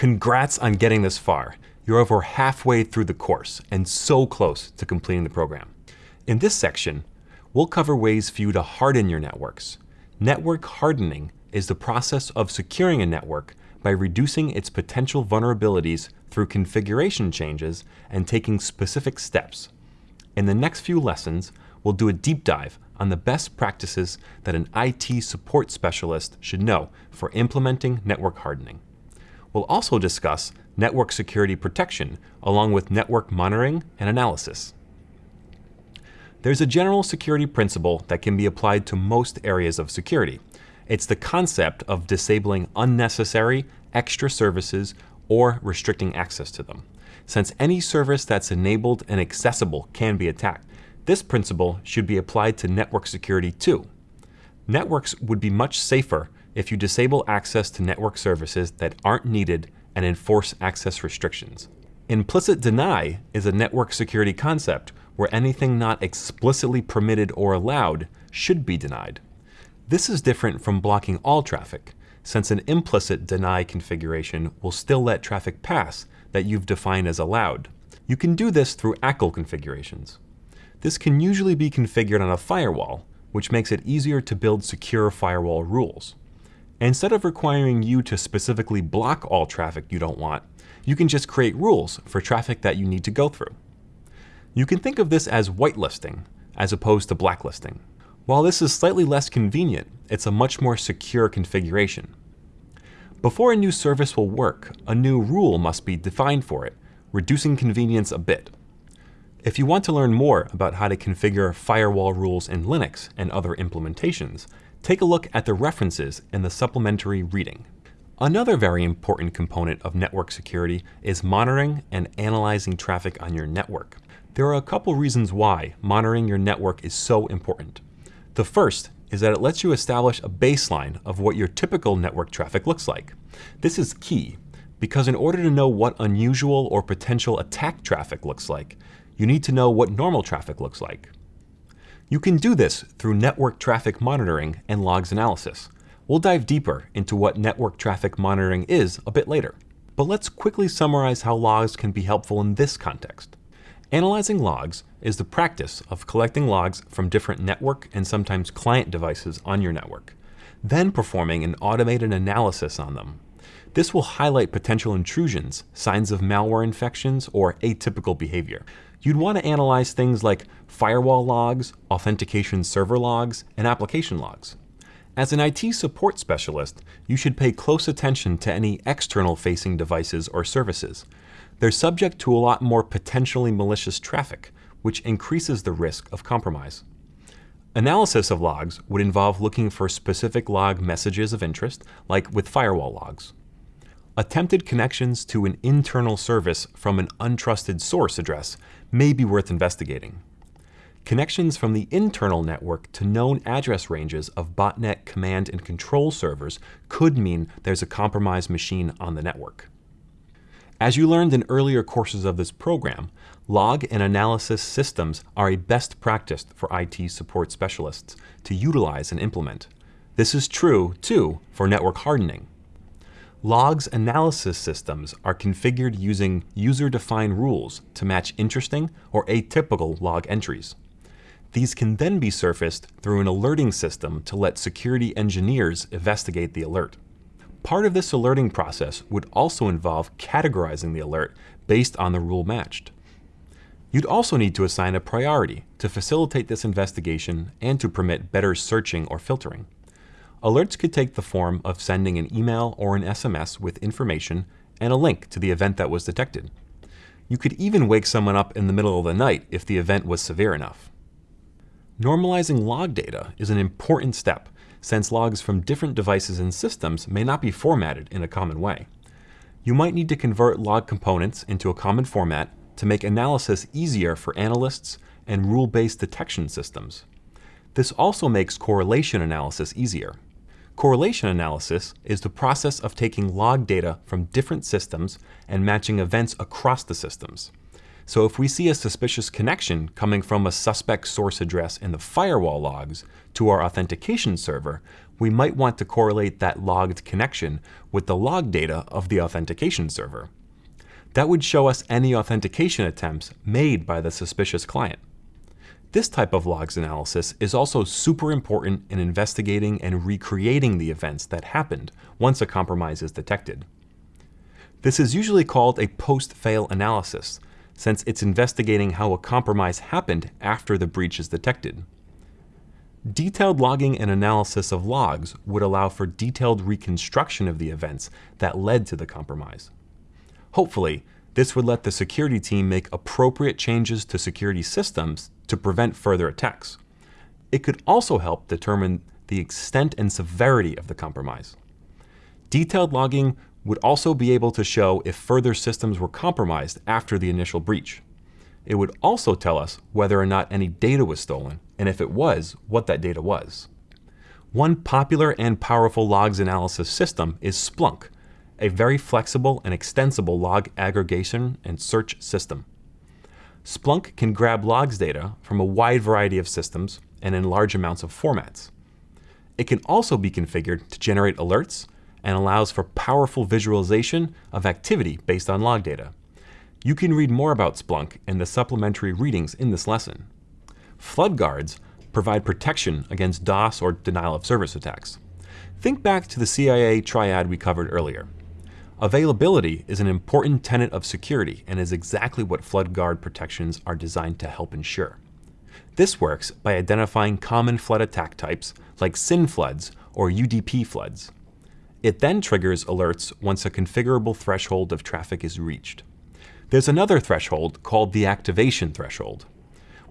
Congrats on getting this far. You're over halfway through the course and so close to completing the program. In this section, we'll cover ways for you to harden your networks. Network hardening is the process of securing a network by reducing its potential vulnerabilities through configuration changes and taking specific steps. In the next few lessons, we'll do a deep dive on the best practices that an IT support specialist should know for implementing network hardening. We'll also discuss network security protection along with network monitoring and analysis. There's a general security principle that can be applied to most areas of security. It's the concept of disabling unnecessary extra services or restricting access to them, since any service that's enabled and accessible can be attacked. This principle should be applied to network security too. Networks would be much safer if you disable access to network services that aren't needed and enforce access restrictions. Implicit deny is a network security concept where anything not explicitly permitted or allowed should be denied. This is different from blocking all traffic, since an implicit deny configuration will still let traffic pass that you've defined as allowed. You can do this through ACL configurations. This can usually be configured on a firewall, which makes it easier to build secure firewall rules. Instead of requiring you to specifically block all traffic you don't want, you can just create rules for traffic that you need to go through. You can think of this as whitelisting, as opposed to blacklisting. While this is slightly less convenient, it's a much more secure configuration. Before a new service will work, a new rule must be defined for it, reducing convenience a bit. If you want to learn more about how to configure firewall rules in Linux and other implementations, take a look at the references in the supplementary reading. Another very important component of network security is monitoring and analyzing traffic on your network. There are a couple reasons why monitoring your network is so important. The first is that it lets you establish a baseline of what your typical network traffic looks like. This is key because in order to know what unusual or potential attack traffic looks like, you need to know what normal traffic looks like. You can do this through network traffic monitoring and logs analysis. We'll dive deeper into what network traffic monitoring is a bit later. But let's quickly summarize how logs can be helpful in this context. Analyzing logs is the practice of collecting logs from different network and sometimes client devices on your network, then performing an automated analysis on them. This will highlight potential intrusions, signs of malware infections, or atypical behavior you'd want to analyze things like firewall logs, authentication server logs, and application logs. As an IT support specialist, you should pay close attention to any external facing devices or services. They're subject to a lot more potentially malicious traffic, which increases the risk of compromise. Analysis of logs would involve looking for specific log messages of interest, like with firewall logs. Attempted connections to an internal service from an untrusted source address may be worth investigating. Connections from the internal network to known address ranges of botnet command and control servers could mean there's a compromised machine on the network. As you learned in earlier courses of this program, log and analysis systems are a best practice for IT support specialists to utilize and implement. This is true, too, for network hardening. Logs analysis systems are configured using user-defined rules to match interesting or atypical log entries. These can then be surfaced through an alerting system to let security engineers investigate the alert. Part of this alerting process would also involve categorizing the alert based on the rule matched. You'd also need to assign a priority to facilitate this investigation and to permit better searching or filtering. Alerts could take the form of sending an email or an SMS with information and a link to the event that was detected. You could even wake someone up in the middle of the night if the event was severe enough. Normalizing log data is an important step since logs from different devices and systems may not be formatted in a common way. You might need to convert log components into a common format to make analysis easier for analysts and rule-based detection systems. This also makes correlation analysis easier. Correlation analysis is the process of taking log data from different systems and matching events across the systems. So if we see a suspicious connection coming from a suspect source address in the firewall logs to our authentication server, we might want to correlate that logged connection with the log data of the authentication server. That would show us any authentication attempts made by the suspicious client. This type of logs analysis is also super important in investigating and recreating the events that happened once a compromise is detected. This is usually called a post-fail analysis, since it's investigating how a compromise happened after the breach is detected. Detailed logging and analysis of logs would allow for detailed reconstruction of the events that led to the compromise. Hopefully, this would let the security team make appropriate changes to security systems to prevent further attacks. It could also help determine the extent and severity of the compromise. Detailed logging would also be able to show if further systems were compromised after the initial breach. It would also tell us whether or not any data was stolen, and if it was, what that data was. One popular and powerful logs analysis system is Splunk, a very flexible and extensible log aggregation and search system. Splunk can grab logs data from a wide variety of systems and in large amounts of formats. It can also be configured to generate alerts and allows for powerful visualization of activity based on log data. You can read more about Splunk in the supplementary readings in this lesson. Flood guards provide protection against DOS or denial of service attacks. Think back to the CIA triad we covered earlier. Availability is an important tenet of security and is exactly what flood guard protections are designed to help ensure. This works by identifying common flood attack types like SYN floods or UDP floods. It then triggers alerts once a configurable threshold of traffic is reached. There's another threshold called the activation threshold.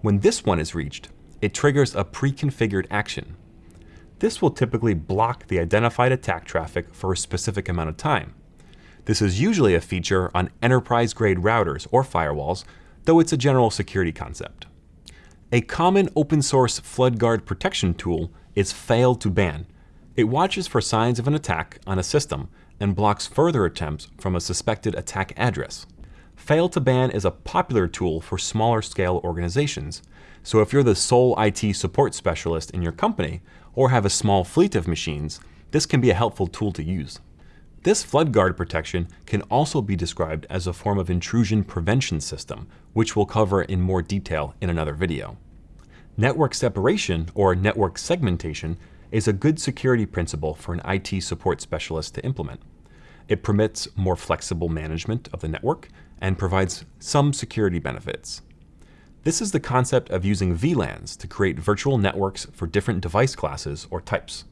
When this one is reached, it triggers a pre-configured action. This will typically block the identified attack traffic for a specific amount of time. This is usually a feature on enterprise-grade routers or firewalls, though it's a general security concept. A common open source FloodGuard protection tool is fail2ban. It watches for signs of an attack on a system and blocks further attempts from a suspected attack address. Fail2ban is a popular tool for smaller scale organizations, so if you're the sole IT support specialist in your company or have a small fleet of machines, this can be a helpful tool to use. This flood guard protection can also be described as a form of intrusion prevention system, which we'll cover in more detail in another video. Network separation, or network segmentation, is a good security principle for an IT support specialist to implement. It permits more flexible management of the network and provides some security benefits. This is the concept of using VLANs to create virtual networks for different device classes or types.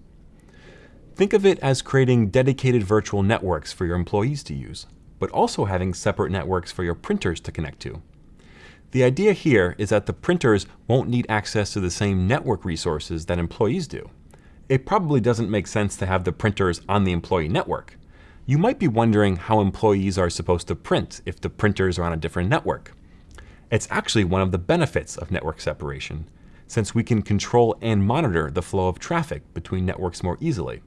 Think of it as creating dedicated virtual networks for your employees to use, but also having separate networks for your printers to connect to. The idea here is that the printers won't need access to the same network resources that employees do. It probably doesn't make sense to have the printers on the employee network. You might be wondering how employees are supposed to print if the printers are on a different network. It's actually one of the benefits of network separation, since we can control and monitor the flow of traffic between networks more easily.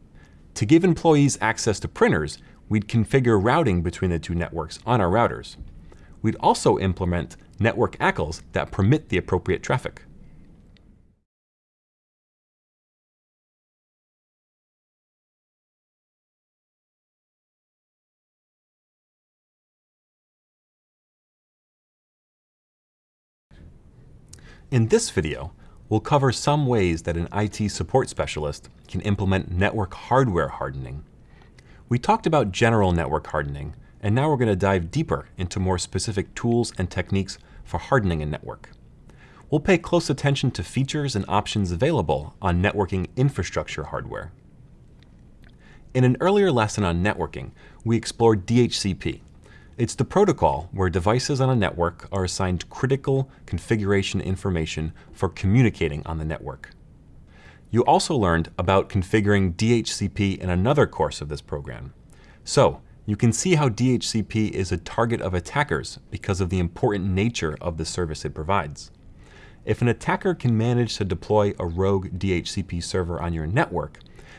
To give employees access to printers, we'd configure routing between the two networks on our routers. We'd also implement network ACLs that permit the appropriate traffic. In this video, we'll cover some ways that an IT support specialist can implement network hardware hardening. We talked about general network hardening, and now we're going to dive deeper into more specific tools and techniques for hardening a network. We'll pay close attention to features and options available on networking infrastructure hardware. In an earlier lesson on networking, we explored DHCP, it's the protocol where devices on a network are assigned critical configuration information for communicating on the network. You also learned about configuring DHCP in another course of this program. So, you can see how DHCP is a target of attackers because of the important nature of the service it provides. If an attacker can manage to deploy a rogue DHCP server on your network,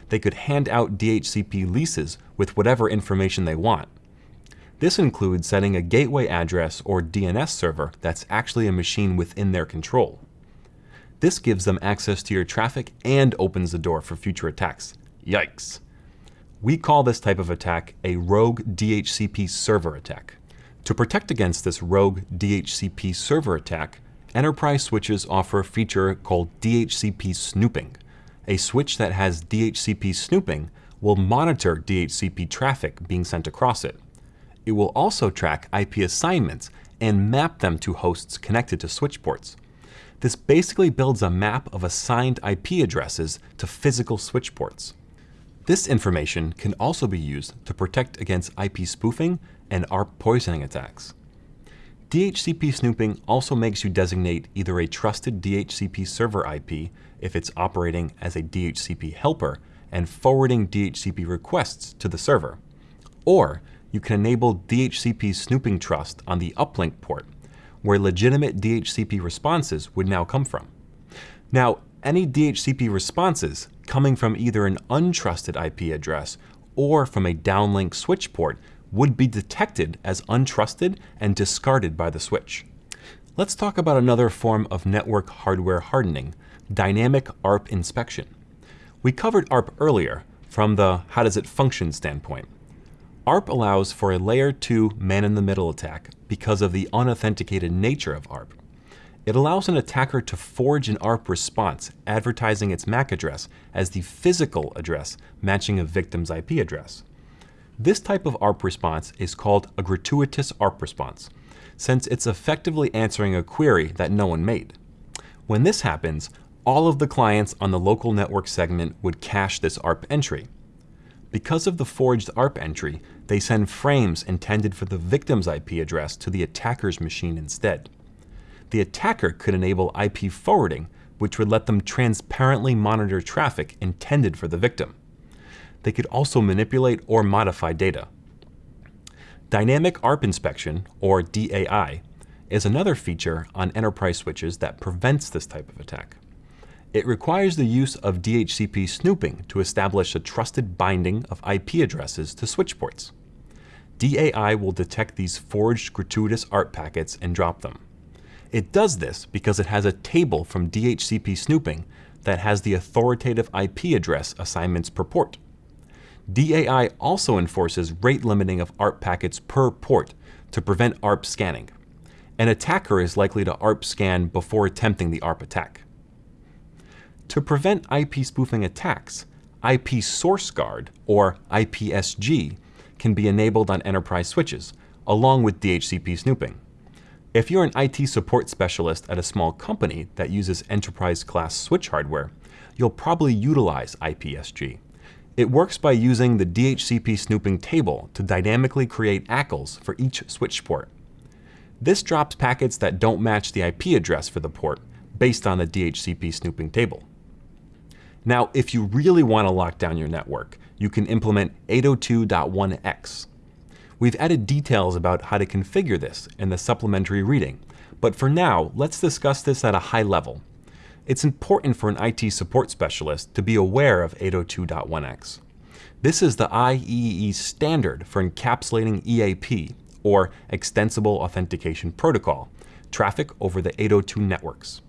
they could hand out DHCP leases with whatever information they want, this includes setting a gateway address or DNS server that's actually a machine within their control. This gives them access to your traffic and opens the door for future attacks, Yikes. We call this type of attack a rogue DHCP server attack. To protect against this rogue DHCP server attack, enterprise switches offer a feature called DHCP snooping. A switch that has DHCP snooping will monitor DHCP traffic being sent across it. It will also track IP assignments and map them to hosts connected to switch ports. This basically builds a map of assigned IP addresses to physical switch ports. This information can also be used to protect against IP spoofing and ARP poisoning attacks. DHCP snooping also makes you designate either a trusted DHCP server IP if it's operating as a DHCP helper and forwarding DHCP requests to the server, or you can enable DHCP snooping trust on the uplink port, where legitimate DHCP responses would now come from. Now, any DHCP responses coming from either an untrusted IP address or from a downlink switch port would be detected as untrusted and discarded by the switch. Let's talk about another form of network hardware hardening, dynamic ARP inspection. We covered ARP earlier from the how does it function standpoint. ARP allows for a layer 2 man-in-the-middle attack because of the unauthenticated nature of ARP. It allows an attacker to forge an ARP response advertising its MAC address as the physical address matching a victim's IP address. This type of ARP response is called a gratuitous ARP response, since it's effectively answering a query that no one made. When this happens, all of the clients on the local network segment would cache this ARP entry. Because of the forged ARP entry, they send frames intended for the victim's IP address to the attacker's machine instead. The attacker could enable IP forwarding, which would let them transparently monitor traffic intended for the victim they could also manipulate or modify data. Dynamic ARP inspection, or DAI, is another feature on enterprise switches that prevents this type of attack. It requires the use of DHCP snooping to establish a trusted binding of IP addresses to switch ports. DAI will detect these forged gratuitous ARP packets and drop them. It does this because it has a table from DHCP snooping that has the authoritative IP address assignments per port. DAI also enforces rate limiting of ARP packets per port to prevent ARP scanning. An attacker is likely to ARP scan before attempting the ARP attack. To prevent IP spoofing attacks, IP Source Guard, or IPSG, can be enabled on enterprise switches, along with DHCP snooping. If you're an IT support specialist at a small company that uses enterprise-class switch hardware, you'll probably utilize IPSG. It works by using the DHCP snooping table to dynamically create ACLs for each switch port. This drops packets that don't match the IP address for the port based on the DHCP snooping table. Now, if you really want to lock down your network, you can implement 802.1x. We've added details about how to configure this in the supplementary reading, but for now, let's discuss this at a high level it's important for an IT support specialist to be aware of 802.1x. This is the IEEE standard for encapsulating EAP, or Extensible Authentication Protocol, traffic over the 802 networks.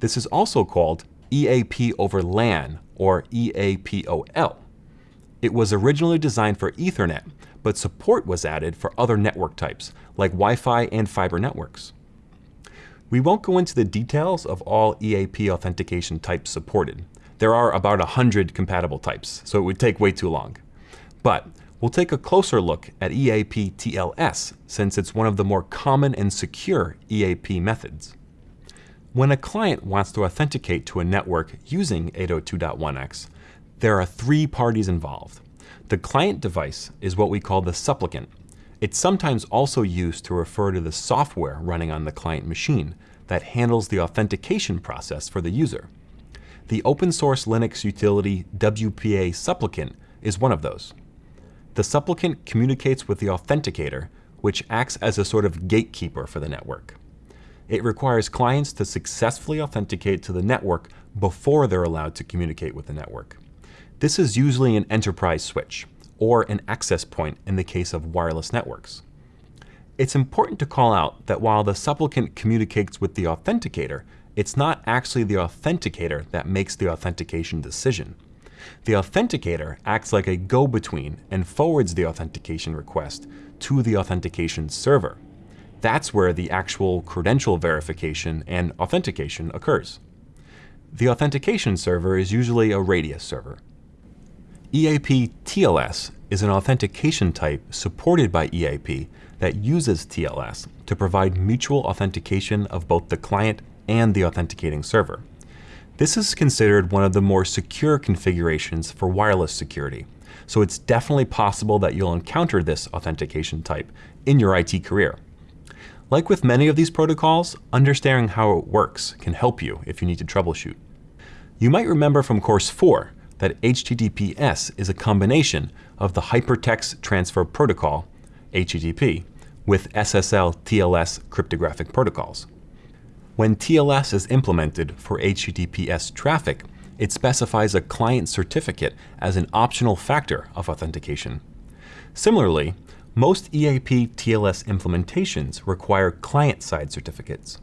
This is also called EAP over LAN, or EAPOL. It was originally designed for Ethernet, but support was added for other network types, like Wi-Fi and fiber networks. We won't go into the details of all EAP authentication types supported. There are about 100 compatible types, so it would take way too long. But we'll take a closer look at EAP TLS, since it's one of the more common and secure EAP methods. When a client wants to authenticate to a network using 802.1x, there are three parties involved. The client device is what we call the supplicant, it's sometimes also used to refer to the software running on the client machine that handles the authentication process for the user. The open source Linux utility WPA Supplicant is one of those. The supplicant communicates with the authenticator, which acts as a sort of gatekeeper for the network. It requires clients to successfully authenticate to the network before they're allowed to communicate with the network. This is usually an enterprise switch, or an access point in the case of wireless networks. It's important to call out that while the supplicant communicates with the authenticator, it's not actually the authenticator that makes the authentication decision. The authenticator acts like a go-between and forwards the authentication request to the authentication server. That's where the actual credential verification and authentication occurs. The authentication server is usually a Radius server. EAP TLS is an authentication type supported by EAP that uses TLS to provide mutual authentication of both the client and the authenticating server. This is considered one of the more secure configurations for wireless security, so it's definitely possible that you'll encounter this authentication type in your IT career. Like with many of these protocols, understanding how it works can help you if you need to troubleshoot. You might remember from course 4 that HTTPS is a combination of the Hypertext Transfer Protocol, HTTP, with SSL TLS cryptographic protocols. When TLS is implemented for HTTPS traffic, it specifies a client certificate as an optional factor of authentication. Similarly, most EAP TLS implementations require client-side certificates.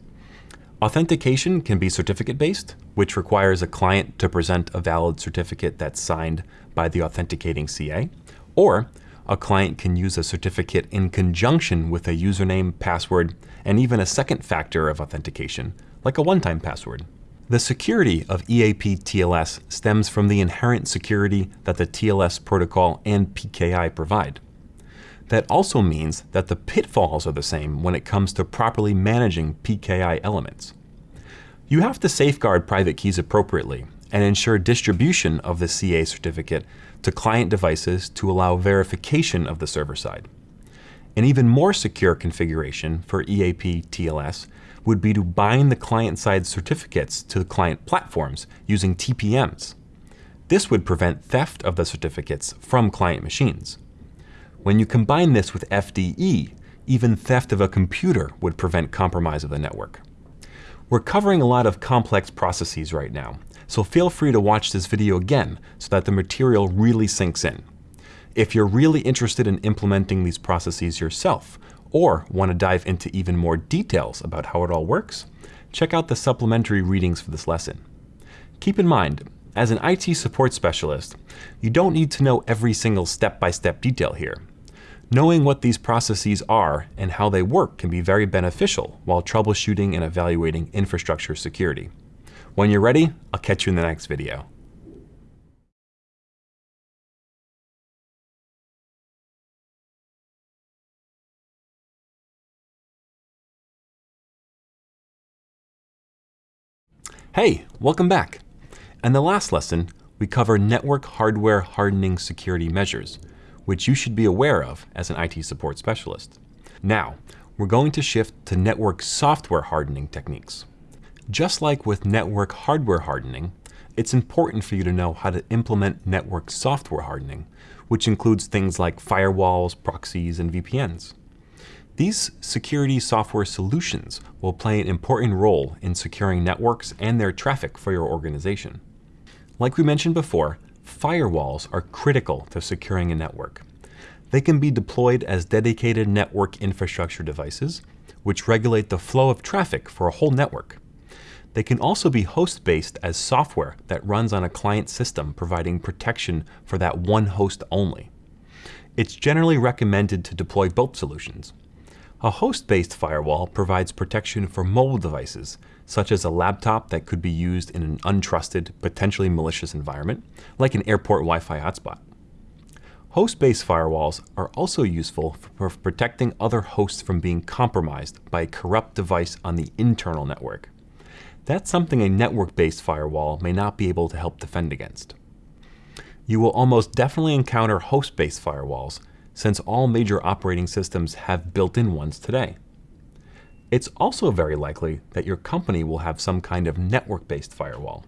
Authentication can be certificate-based, which requires a client to present a valid certificate that's signed by the authenticating CA, or a client can use a certificate in conjunction with a username, password, and even a second factor of authentication, like a one-time password. The security of EAP TLS stems from the inherent security that the TLS protocol and PKI provide. That also means that the pitfalls are the same when it comes to properly managing PKI elements. You have to safeguard private keys appropriately and ensure distribution of the CA certificate to client devices to allow verification of the server side. An even more secure configuration for EAP TLS would be to bind the client-side certificates to the client platforms using TPMs. This would prevent theft of the certificates from client machines. When you combine this with FDE, even theft of a computer would prevent compromise of the network. We're covering a lot of complex processes right now, so feel free to watch this video again so that the material really sinks in. If you're really interested in implementing these processes yourself, or want to dive into even more details about how it all works, check out the supplementary readings for this lesson. Keep in mind, as an IT support specialist, you don't need to know every single step-by-step -step detail here. Knowing what these processes are and how they work can be very beneficial while troubleshooting and evaluating infrastructure security. When you're ready, I'll catch you in the next video. Hey, welcome back. In the last lesson, we cover network hardware hardening security measures, which you should be aware of as an IT support specialist. Now, we're going to shift to network software hardening techniques. Just like with network hardware hardening, it's important for you to know how to implement network software hardening, which includes things like firewalls, proxies, and VPNs. These security software solutions will play an important role in securing networks and their traffic for your organization. Like we mentioned before, firewalls are critical to securing a network. They can be deployed as dedicated network infrastructure devices, which regulate the flow of traffic for a whole network. They can also be host-based as software that runs on a client system providing protection for that one host only. It's generally recommended to deploy both solutions. A host-based firewall provides protection for mobile devices, such as a laptop that could be used in an untrusted, potentially malicious environment, like an airport Wi-Fi hotspot. Host-based firewalls are also useful for protecting other hosts from being compromised by a corrupt device on the internal network. That's something a network-based firewall may not be able to help defend against. You will almost definitely encounter host-based firewalls, since all major operating systems have built-in ones today. It's also very likely that your company will have some kind of network-based firewall.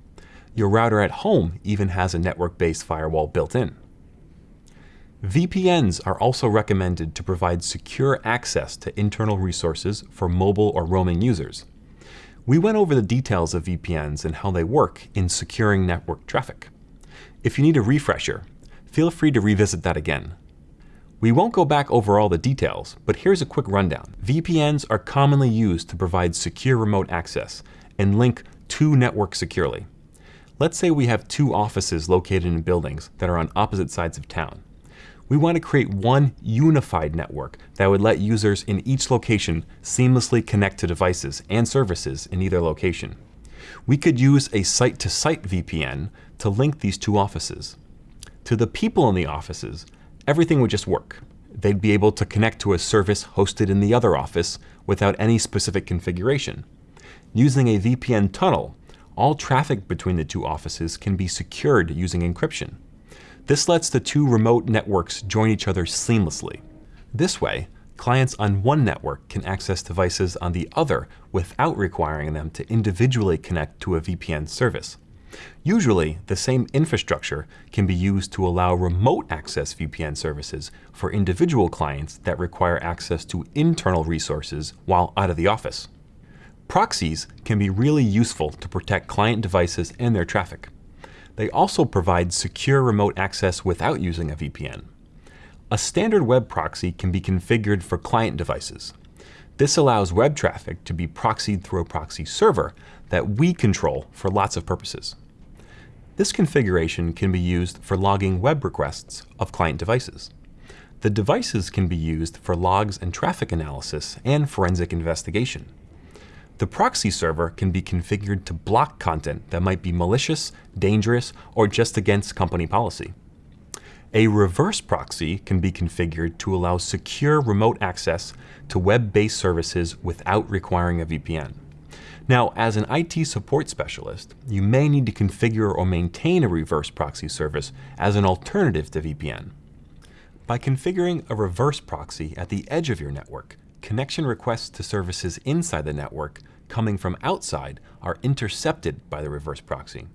Your router at home even has a network-based firewall built in. VPNs are also recommended to provide secure access to internal resources for mobile or roaming users. We went over the details of VPNs and how they work in securing network traffic. If you need a refresher, feel free to revisit that again. We won't go back over all the details, but here's a quick rundown. VPNs are commonly used to provide secure remote access and link two networks securely. Let's say we have two offices located in buildings that are on opposite sides of town. We want to create one unified network that would let users in each location seamlessly connect to devices and services in either location. We could use a site-to-site -site VPN to link these two offices. To the people in the offices, everything would just work. They'd be able to connect to a service hosted in the other office without any specific configuration. Using a VPN tunnel, all traffic between the two offices can be secured using encryption. This lets the two remote networks join each other seamlessly. This way, clients on one network can access devices on the other without requiring them to individually connect to a VPN service. Usually, the same infrastructure can be used to allow remote access VPN services for individual clients that require access to internal resources while out of the office. Proxies can be really useful to protect client devices and their traffic. They also provide secure remote access without using a VPN. A standard web proxy can be configured for client devices. This allows web traffic to be proxied through a proxy server that we control for lots of purposes. This configuration can be used for logging web requests of client devices. The devices can be used for logs and traffic analysis and forensic investigation. The proxy server can be configured to block content that might be malicious, dangerous, or just against company policy. A reverse proxy can be configured to allow secure remote access to web-based services without requiring a VPN. Now, as an IT support specialist, you may need to configure or maintain a reverse proxy service as an alternative to VPN. By configuring a reverse proxy at the edge of your network, connection requests to services inside the network coming from outside are intercepted by the reverse proxy.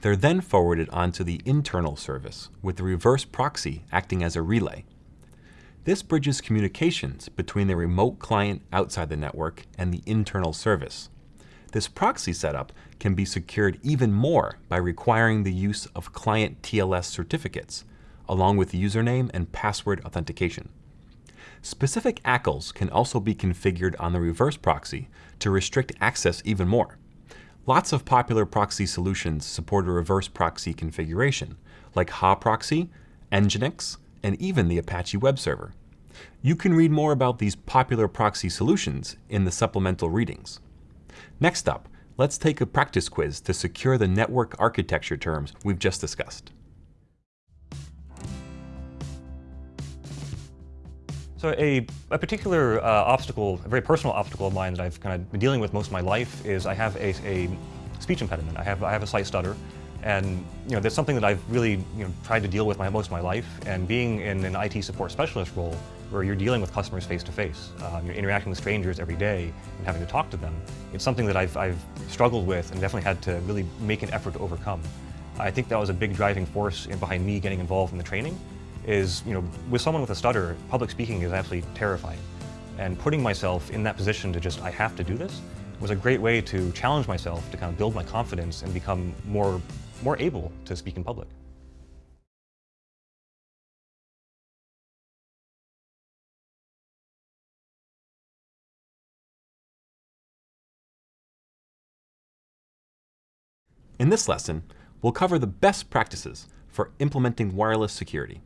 They're then forwarded onto the internal service, with the reverse proxy acting as a relay. This bridges communications between the remote client outside the network and the internal service. This proxy setup can be secured even more by requiring the use of client TLS certificates, along with username and password authentication. Specific ACLs can also be configured on the reverse proxy to restrict access even more. Lots of popular proxy solutions support a reverse proxy configuration, like HAProxy, Nginx, and even the Apache web server. You can read more about these popular proxy solutions in the supplemental readings. Next up, let's take a practice quiz to secure the network architecture terms we've just discussed. So a, a particular uh, obstacle, a very personal obstacle of mine that I've kind of been dealing with most of my life is I have a, a speech impediment. I have, I have a slight stutter. And you know, that's something that I've really you know, tried to deal with my, most of my life. And being in an IT support specialist role, where you're dealing with customers face to face, um, you're interacting with strangers every day and having to talk to them, it's something that I've, I've struggled with and definitely had to really make an effort to overcome. I think that was a big driving force behind me getting involved in the training is, you know, with someone with a stutter, public speaking is absolutely terrifying. And putting myself in that position to just, I have to do this, was a great way to challenge myself to kind of build my confidence and become more, more able to speak in public. In this lesson, we'll cover the best practices for implementing wireless security.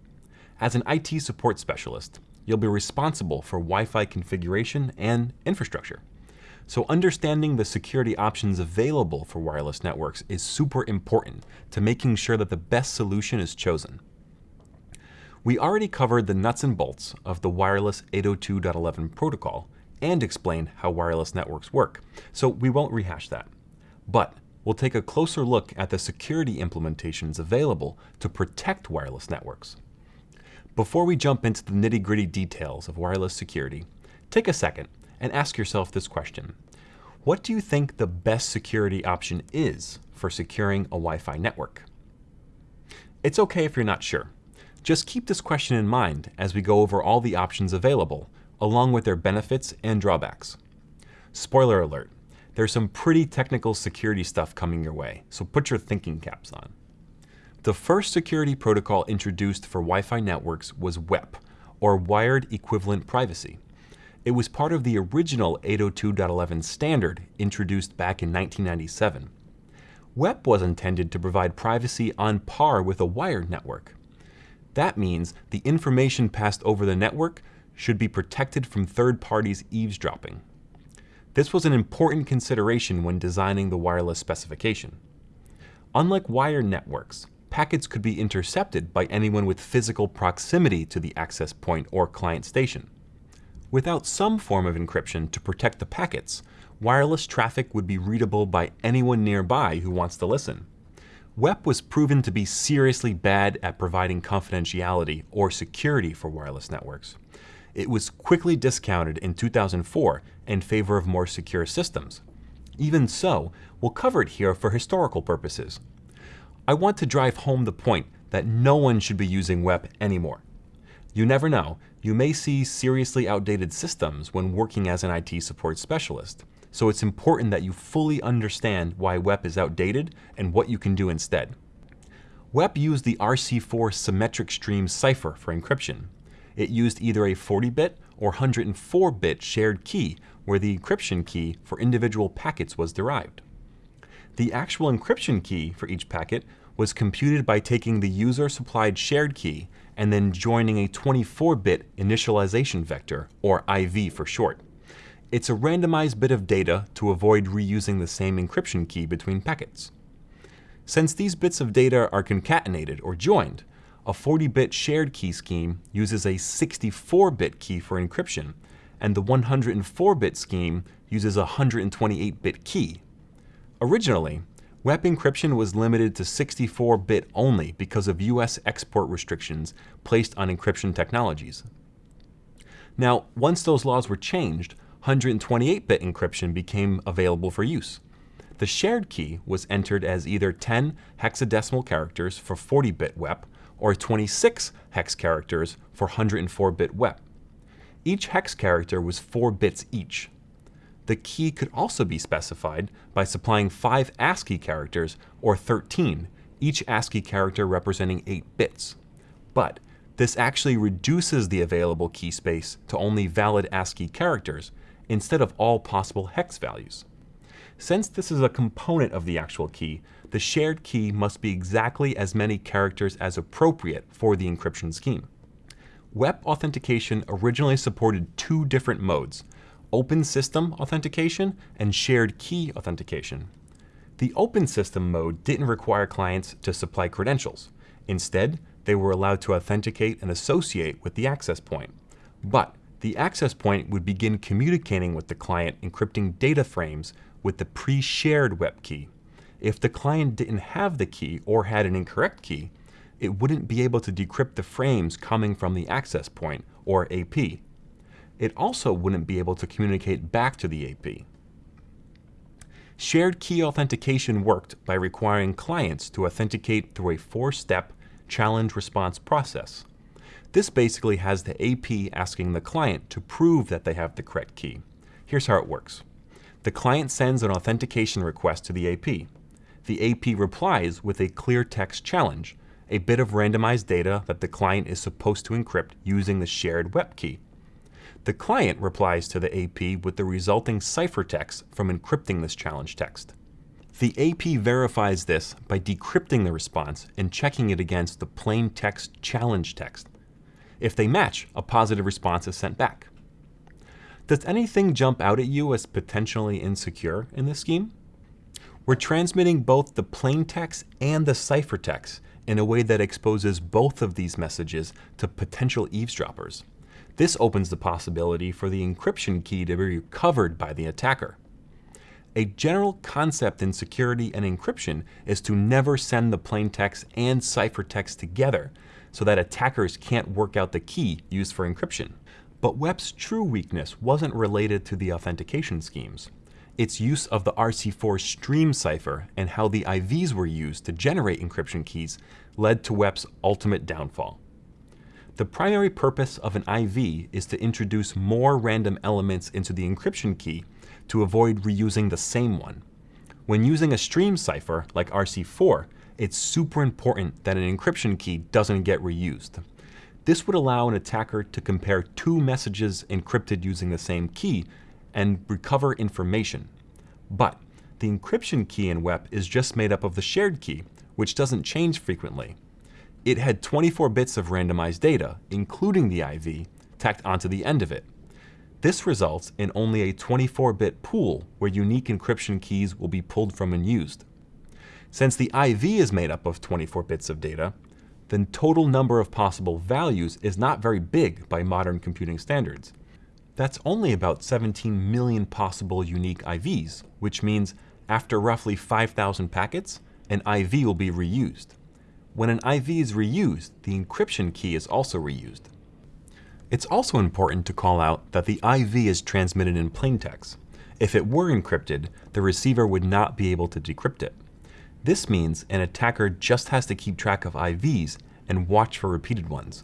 As an IT support specialist, you'll be responsible for Wi-Fi configuration and infrastructure. So understanding the security options available for wireless networks is super important to making sure that the best solution is chosen. We already covered the nuts and bolts of the wireless 802.11 protocol and explained how wireless networks work, so we won't rehash that. But we'll take a closer look at the security implementations available to protect wireless networks. Before we jump into the nitty-gritty details of wireless security, take a second and ask yourself this question. What do you think the best security option is for securing a Wi-Fi network? It's okay if you're not sure. Just keep this question in mind as we go over all the options available, along with their benefits and drawbacks. Spoiler alert, there's some pretty technical security stuff coming your way, so put your thinking caps on. The first security protocol introduced for Wi-Fi networks was WEP, or Wired Equivalent Privacy. It was part of the original 802.11 standard introduced back in 1997. WEP was intended to provide privacy on par with a wired network. That means the information passed over the network should be protected from third parties eavesdropping. This was an important consideration when designing the wireless specification. Unlike wired networks, packets could be intercepted by anyone with physical proximity to the access point or client station. Without some form of encryption to protect the packets, wireless traffic would be readable by anyone nearby who wants to listen. WEP was proven to be seriously bad at providing confidentiality or security for wireless networks. It was quickly discounted in 2004 in favor of more secure systems. Even so, we'll cover it here for historical purposes. I want to drive home the point that no one should be using WEP anymore. You never know, you may see seriously outdated systems when working as an IT support specialist, so it's important that you fully understand why WEP is outdated and what you can do instead. WEP used the RC4 symmetric stream cipher for encryption. It used either a 40-bit or 104-bit shared key where the encryption key for individual packets was derived. The actual encryption key for each packet was computed by taking the user-supplied shared key and then joining a 24-bit initialization vector, or IV for short. It's a randomized bit of data to avoid reusing the same encryption key between packets. Since these bits of data are concatenated or joined, a 40-bit shared key scheme uses a 64-bit key for encryption, and the 104-bit scheme uses a 128-bit key. Originally, WEP encryption was limited to 64-bit only because of US export restrictions placed on encryption technologies. Now, once those laws were changed, 128-bit encryption became available for use. The shared key was entered as either 10 hexadecimal characters for 40-bit WEP or 26 hex characters for 104-bit WEP. Each hex character was 4 bits each. The key could also be specified by supplying 5 ASCII characters or 13, each ASCII character representing 8 bits. But this actually reduces the available key space to only valid ASCII characters instead of all possible hex values. Since this is a component of the actual key, the shared key must be exactly as many characters as appropriate for the encryption scheme. WEP authentication originally supported two different modes, open system authentication and shared key authentication. The open system mode didn't require clients to supply credentials. Instead, they were allowed to authenticate and associate with the access point. But the access point would begin communicating with the client encrypting data frames with the pre-shared WEP key. If the client didn't have the key or had an incorrect key, it wouldn't be able to decrypt the frames coming from the access point, or AP. It also wouldn't be able to communicate back to the AP. Shared key authentication worked by requiring clients to authenticate through a four-step challenge response process. This basically has the AP asking the client to prove that they have the correct key. Here's how it works. The client sends an authentication request to the AP. The AP replies with a clear text challenge, a bit of randomized data that the client is supposed to encrypt using the shared WEP key. The client replies to the AP with the resulting ciphertext from encrypting this challenge text. The AP verifies this by decrypting the response and checking it against the plain text challenge text. If they match, a positive response is sent back. Does anything jump out at you as potentially insecure in this scheme? We're transmitting both the plain text and the ciphertext in a way that exposes both of these messages to potential eavesdroppers. This opens the possibility for the encryption key to be recovered by the attacker. A general concept in security and encryption is to never send the plain text and ciphertext together so that attackers can't work out the key used for encryption. But WEP's true weakness wasn't related to the authentication schemes. Its use of the RC4 stream cipher and how the IVs were used to generate encryption keys led to WEP's ultimate downfall. The primary purpose of an IV is to introduce more random elements into the encryption key to avoid reusing the same one. When using a stream cipher like RC4, it's super important that an encryption key doesn't get reused. This would allow an attacker to compare two messages encrypted using the same key and recover information. But the encryption key in WEP is just made up of the shared key, which doesn't change frequently. It had 24 bits of randomized data, including the IV, tacked onto the end of it. This results in only a 24-bit pool where unique encryption keys will be pulled from and used. Since the IV is made up of 24 bits of data, the total number of possible values is not very big by modern computing standards. That's only about 17 million possible unique IVs, which means after roughly 5,000 packets, an IV will be reused. When an IV is reused, the encryption key is also reused. It's also important to call out that the IV is transmitted in plaintext. If it were encrypted, the receiver would not be able to decrypt it. This means an attacker just has to keep track of IVs and watch for repeated ones.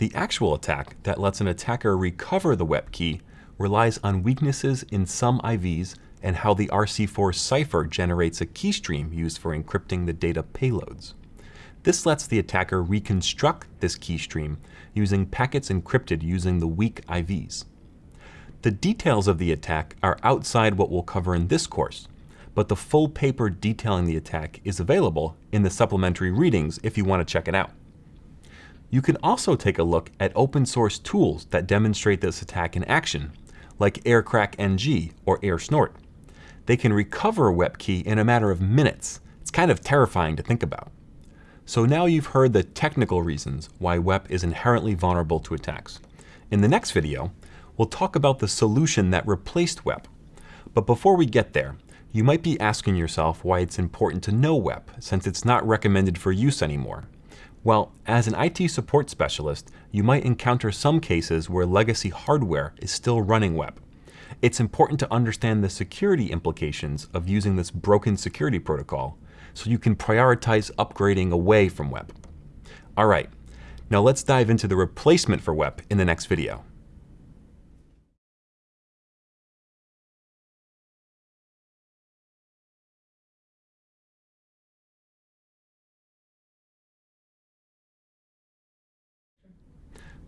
The actual attack that lets an attacker recover the WEP key relies on weaknesses in some IVs and how the RC4 cipher generates a keystream used for encrypting the data payloads. This lets the attacker reconstruct this keystream using packets encrypted using the weak IVs. The details of the attack are outside what we'll cover in this course, but the full paper detailing the attack is available in the supplementary readings if you want to check it out. You can also take a look at open source tools that demonstrate this attack in action, like Aircrack-ng or AirSnort. They can recover a WEP key in a matter of minutes. It's kind of terrifying to think about. So now you've heard the technical reasons why WEP is inherently vulnerable to attacks. In the next video, we'll talk about the solution that replaced WEP. But before we get there, you might be asking yourself why it's important to know WEP, since it's not recommended for use anymore. Well, as an IT support specialist, you might encounter some cases where legacy hardware is still running WEP. It's important to understand the security implications of using this broken security protocol so you can prioritize upgrading away from WEP. All right, now let's dive into the replacement for WEP in the next video.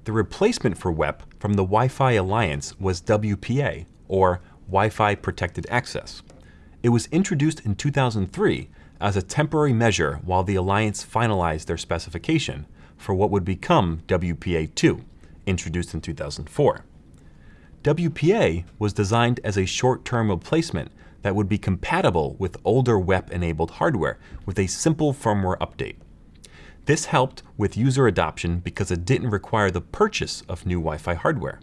The replacement for WEP from the Wi-Fi Alliance was WPA, or Wi-Fi Protected Access. It was introduced in 2003 as a temporary measure while the Alliance finalized their specification for what would become WPA2, introduced in 2004. WPA was designed as a short-term replacement that would be compatible with older WEP-enabled hardware with a simple firmware update. This helped with user adoption because it didn't require the purchase of new Wi-Fi hardware.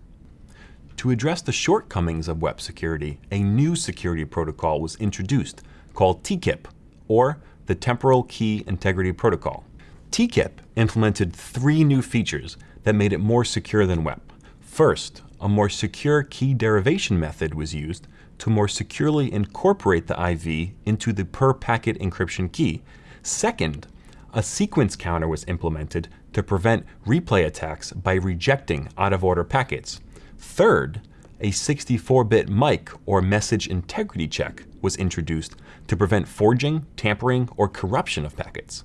To address the shortcomings of WEP security, a new security protocol was introduced called TKIP, or the Temporal Key Integrity Protocol. TKIP implemented three new features that made it more secure than WEP. First, a more secure key derivation method was used to more securely incorporate the IV into the per packet encryption key. Second, a sequence counter was implemented to prevent replay attacks by rejecting out of order packets. Third, a 64-bit MIC or message integrity check was introduced to prevent forging, tampering, or corruption of packets.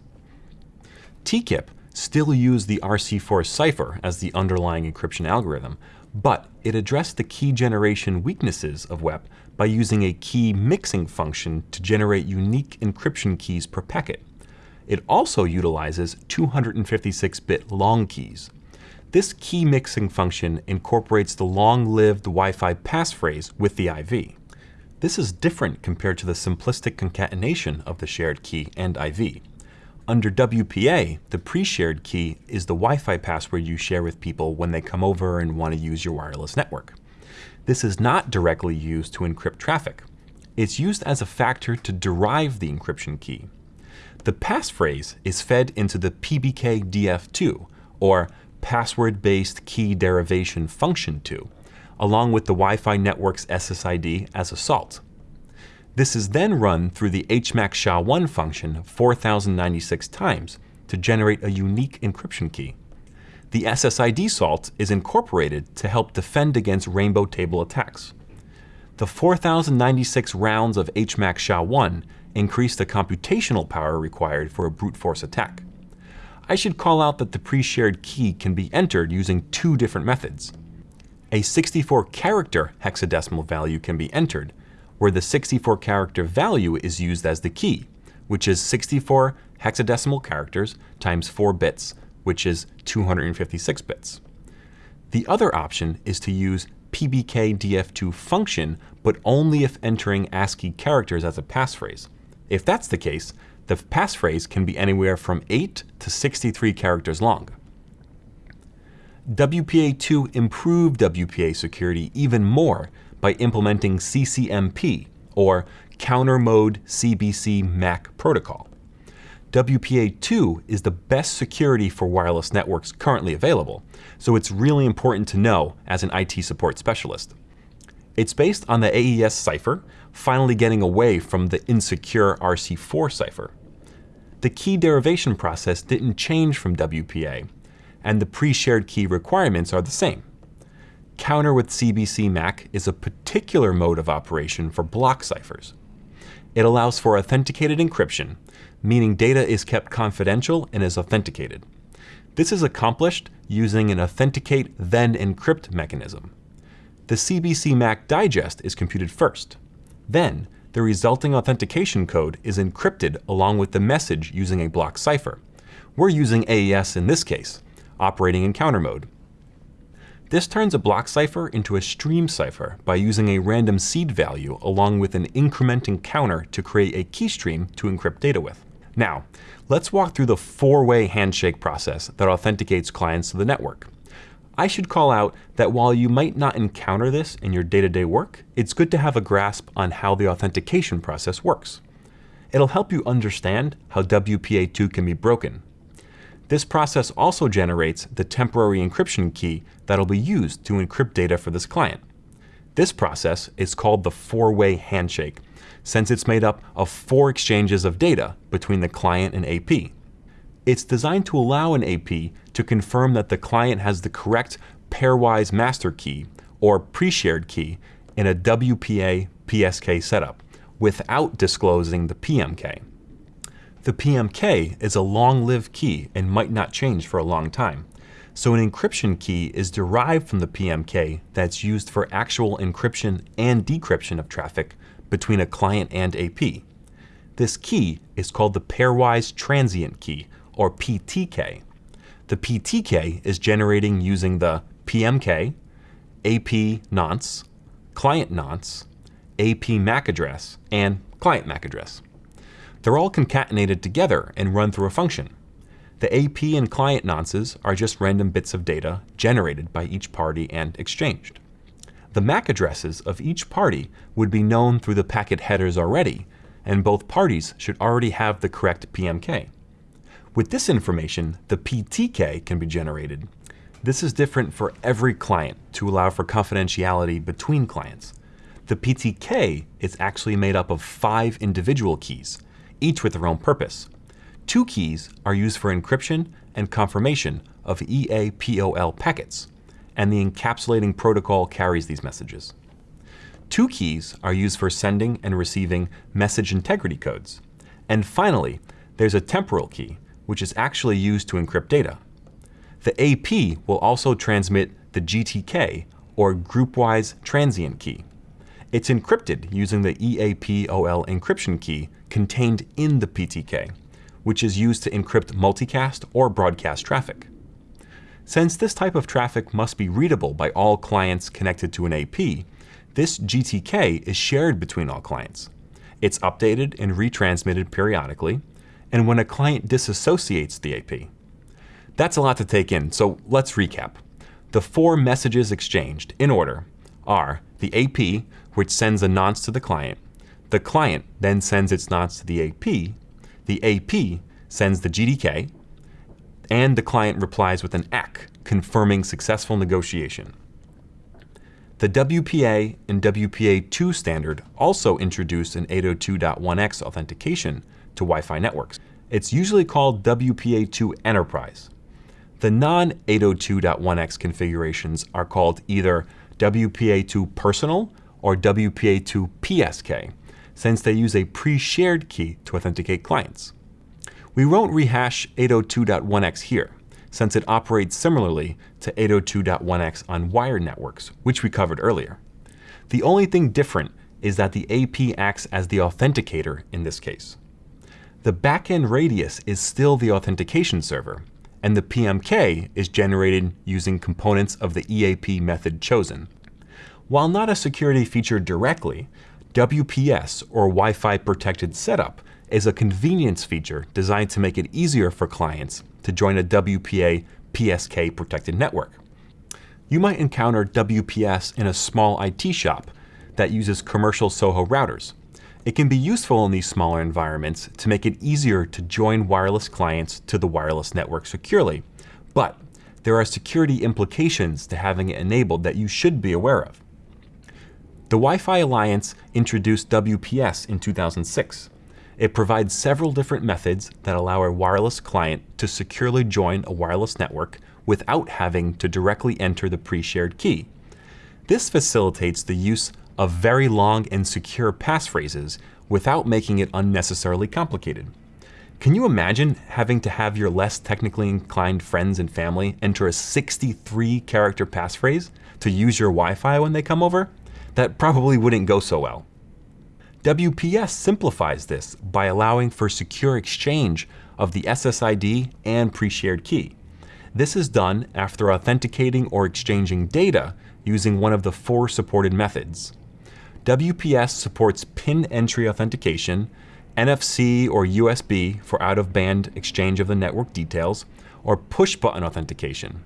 TKIP still used the RC4 cipher as the underlying encryption algorithm, but it addressed the key generation weaknesses of WEP by using a key mixing function to generate unique encryption keys per packet. It also utilizes 256-bit long keys. This key mixing function incorporates the long-lived Wi-Fi passphrase with the IV. This is different compared to the simplistic concatenation of the shared key and IV. Under WPA, the pre-shared key is the Wi-Fi password you share with people when they come over and want to use your wireless network. This is not directly used to encrypt traffic. It's used as a factor to derive the encryption key. The passphrase is fed into the PBKDF2, or Password-Based Key Derivation Function 2, along with the Wi-Fi network's SSID as a salt. This is then run through the HMAC SHA-1 function 4096 times to generate a unique encryption key. The SSID salt is incorporated to help defend against rainbow table attacks. The 4096 rounds of HMAC SHA-1 increase the computational power required for a brute force attack. I should call out that the pre-shared key can be entered using two different methods. A 64 character hexadecimal value can be entered, where the 64 character value is used as the key, which is 64 hexadecimal characters times 4 bits, which is 256 bits. The other option is to use PBKDF2 function, but only if entering ASCII characters as a passphrase. If that's the case, the passphrase can be anywhere from 8 to 63 characters long. WPA2 improved WPA security even more by implementing CCMP, or Counter Mode CBC MAC protocol. WPA2 is the best security for wireless networks currently available, so it's really important to know as an IT support specialist. It's based on the AES cipher, finally getting away from the insecure RC4 cipher. The key derivation process didn't change from WPA, and the pre-shared key requirements are the same. Counter with CBC MAC is a particular mode of operation for block ciphers. It allows for authenticated encryption, meaning data is kept confidential and is authenticated. This is accomplished using an authenticate then encrypt mechanism. The CBC MAC digest is computed first. Then, the resulting authentication code is encrypted along with the message using a block cipher. We're using AES in this case, operating in counter mode. This turns a block cipher into a stream cipher by using a random seed value along with an incrementing counter to create a key stream to encrypt data with. Now, let's walk through the four-way handshake process that authenticates clients to the network. I should call out that while you might not encounter this in your day-to-day -day work, it's good to have a grasp on how the authentication process works. It'll help you understand how WPA2 can be broken. This process also generates the temporary encryption key that'll be used to encrypt data for this client. This process is called the four-way handshake, since it's made up of four exchanges of data between the client and AP. It's designed to allow an AP to confirm that the client has the correct pairwise master key or pre-shared key in a WPA PSK setup without disclosing the PMK. The PMK is a long-lived key and might not change for a long time. So an encryption key is derived from the PMK that's used for actual encryption and decryption of traffic between a client and AP. This key is called the pairwise transient key, or PTK. The PTK is generating using the PMK, AP nonce, client nonce, AP MAC address, and client MAC address. They're all concatenated together and run through a function. The AP and client nonces are just random bits of data generated by each party and exchanged. The MAC addresses of each party would be known through the packet headers already, and both parties should already have the correct PMK. With this information, the PTK can be generated. This is different for every client to allow for confidentiality between clients. The PTK is actually made up of five individual keys, each with their own purpose. Two keys are used for encryption and confirmation of EAPOL packets, and the encapsulating protocol carries these messages. Two keys are used for sending and receiving message integrity codes. And finally, there's a temporal key, which is actually used to encrypt data. The AP will also transmit the GTK, or Groupwise Transient Key. It's encrypted using the EAPOL encryption key contained in the PTK, which is used to encrypt multicast or broadcast traffic. Since this type of traffic must be readable by all clients connected to an AP, this GTK is shared between all clients. It's updated and retransmitted periodically, and when a client disassociates the AP. That's a lot to take in, so let's recap. The four messages exchanged, in order, are the AP, which sends a nonce to the client, the client then sends its nonce to the AP, the AP sends the GTK, and the client replies with an ACK, confirming successful negotiation. The WPA and WPA2 standard also introduced an 802.1x authentication to Wi-Fi networks. It's usually called WPA2 Enterprise. The non-802.1x configurations are called either WPA2 Personal or WPA2 PSK, since they use a pre-shared key to authenticate clients. We won't rehash 802.1x here, since it operates similarly to 802.1x on wired networks, which we covered earlier. The only thing different is that the AP acts as the authenticator in this case. The backend radius is still the authentication server, and the PMK is generated using components of the EAP method chosen. While not a security feature directly, WPS, or Wi-Fi Protected Setup, is a convenience feature designed to make it easier for clients to join a WPA PSK protected network. You might encounter WPS in a small IT shop that uses commercial SOHO routers. It can be useful in these smaller environments to make it easier to join wireless clients to the wireless network securely, but there are security implications to having it enabled that you should be aware of. The Wi-Fi Alliance introduced WPS in 2006. It provides several different methods that allow a wireless client to securely join a wireless network without having to directly enter the pre-shared key. This facilitates the use of very long and secure passphrases without making it unnecessarily complicated. Can you imagine having to have your less technically inclined friends and family enter a 63 character passphrase to use your Wi-Fi when they come over? That probably wouldn't go so well. WPS simplifies this by allowing for secure exchange of the SSID and pre-shared key. This is done after authenticating or exchanging data using one of the four supported methods. WPS supports PIN entry authentication, NFC or USB for out-of-band exchange of the network details, or push-button authentication.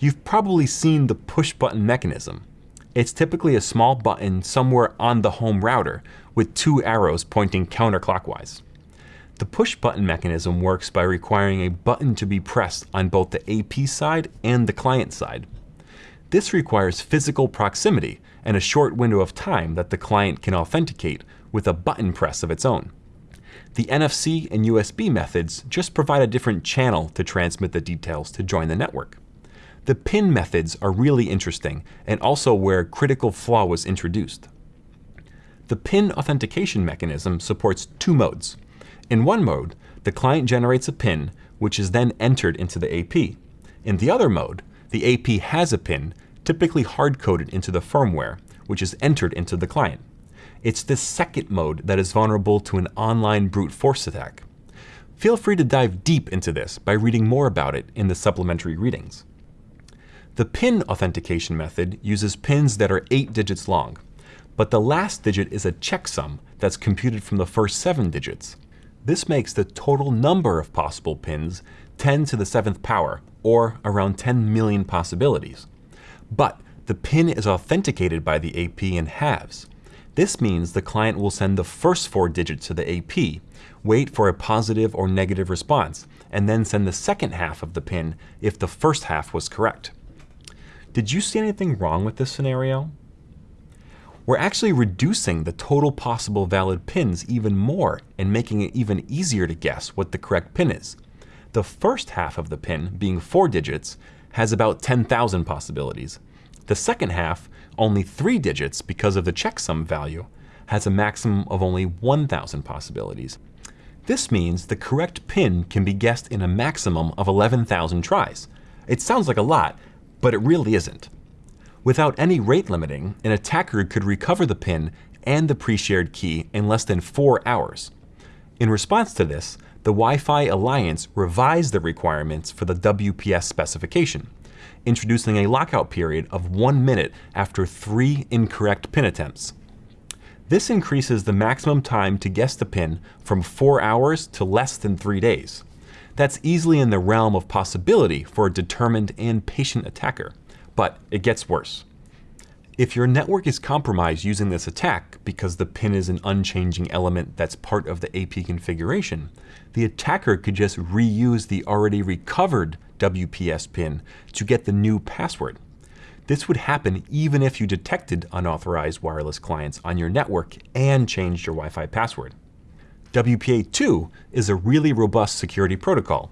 You've probably seen the push-button mechanism. It's typically a small button somewhere on the home router with two arrows pointing counterclockwise. The push button mechanism works by requiring a button to be pressed on both the AP side and the client side. This requires physical proximity and a short window of time that the client can authenticate with a button press of its own. The NFC and USB methods just provide a different channel to transmit the details to join the network. The PIN methods are really interesting and also where critical flaw was introduced. The PIN authentication mechanism supports two modes. In one mode, the client generates a PIN, which is then entered into the AP. In the other mode, the AP has a PIN, typically hard-coded into the firmware, which is entered into the client. It's this second mode that is vulnerable to an online brute force attack. Feel free to dive deep into this by reading more about it in the supplementary readings. The PIN authentication method uses pins that are 8 digits long, but the last digit is a checksum that's computed from the first 7 digits. This makes the total number of possible pins 10 to the 7th power, or around 10 million possibilities. But the PIN is authenticated by the AP in halves. This means the client will send the first four digits to the AP, wait for a positive or negative response, and then send the second half of the PIN if the first half was correct. Did you see anything wrong with this scenario? We're actually reducing the total possible valid pins even more and making it even easier to guess what the correct pin is. The first half of the pin, being four digits, has about 10,000 possibilities. The second half, only three digits because of the checksum value, has a maximum of only 1,000 possibilities. This means the correct pin can be guessed in a maximum of 11,000 tries. It sounds like a lot, but it really isn't. Without any rate limiting, an attacker could recover the pin and the pre-shared key in less than four hours. In response to this, the Wi-Fi Alliance revised the requirements for the WPS specification, introducing a lockout period of one minute after three incorrect pin attempts. This increases the maximum time to guess the pin from four hours to less than three days. That's easily in the realm of possibility for a determined and patient attacker, but it gets worse. If your network is compromised using this attack because the pin is an unchanging element that's part of the AP configuration, the attacker could just reuse the already recovered WPS pin to get the new password. This would happen even if you detected unauthorized wireless clients on your network and changed your Wi-Fi password. WPA2 is a really robust security protocol.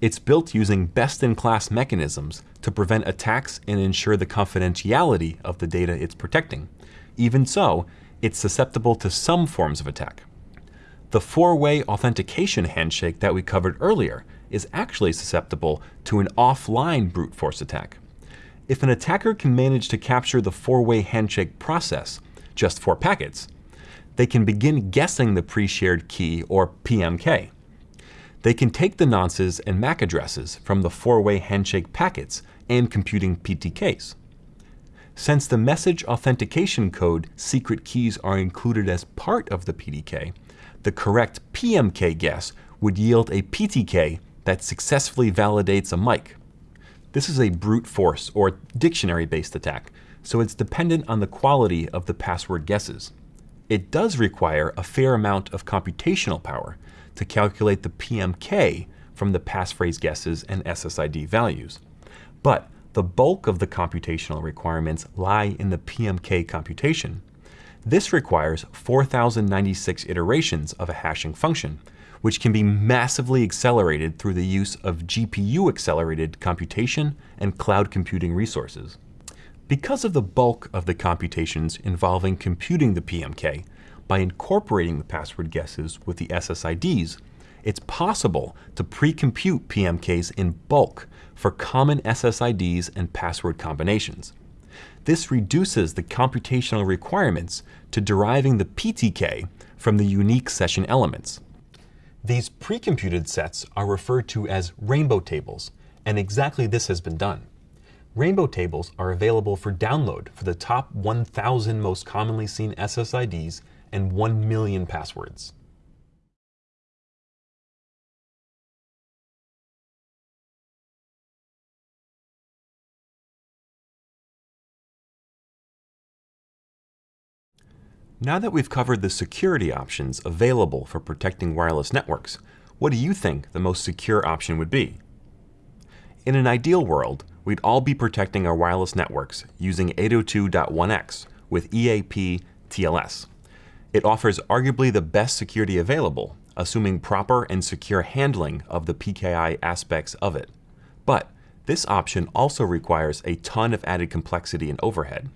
It's built using best-in-class mechanisms to prevent attacks and ensure the confidentiality of the data it's protecting. Even so, it's susceptible to some forms of attack. The four-way authentication handshake that we covered earlier is actually susceptible to an offline brute force attack. If an attacker can manage to capture the four-way handshake process, just four packets, they can begin guessing the pre-shared key, or PMK. They can take the nonces and MAC addresses from the four-way handshake packets and computing PTKs. Since the message authentication code secret keys are included as part of the PTK, the correct PMK guess would yield a PTK that successfully validates a MIC. This is a brute force or dictionary-based attack, so it's dependent on the quality of the password guesses. It does require a fair amount of computational power to calculate the PMK from the passphrase guesses and SSID values. But the bulk of the computational requirements lie in the PMK computation. This requires 4,096 iterations of a hashing function, which can be massively accelerated through the use of GPU-accelerated computation and cloud computing resources. Because of the bulk of the computations involving computing the PMK, by incorporating the password guesses with the SSIDs, it's possible to pre-compute PMKs in bulk for common SSIDs and password combinations. This reduces the computational requirements to deriving the PTK from the unique session elements. These pre-computed sets are referred to as rainbow tables, and exactly this has been done. Rainbow tables are available for download for the top 1,000 most commonly seen SSIDs and 1 million passwords. Now that we've covered the security options available for protecting wireless networks, what do you think the most secure option would be? In an ideal world, we'd all be protecting our wireless networks using 802.1x with EAP TLS. It offers arguably the best security available, assuming proper and secure handling of the PKI aspects of it. But this option also requires a ton of added complexity and overhead.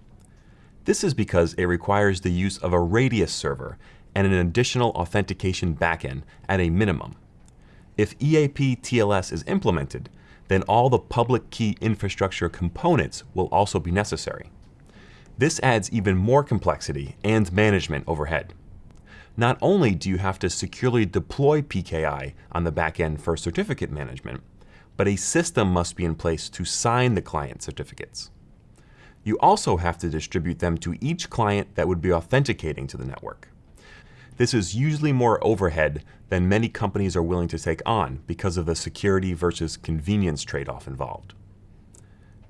This is because it requires the use of a radius server and an additional authentication backend at a minimum. If EAP TLS is implemented, then all the public key infrastructure components will also be necessary. This adds even more complexity and management overhead. Not only do you have to securely deploy PKI on the backend for certificate management, but a system must be in place to sign the client certificates you also have to distribute them to each client that would be authenticating to the network. This is usually more overhead than many companies are willing to take on because of the security versus convenience trade-off involved.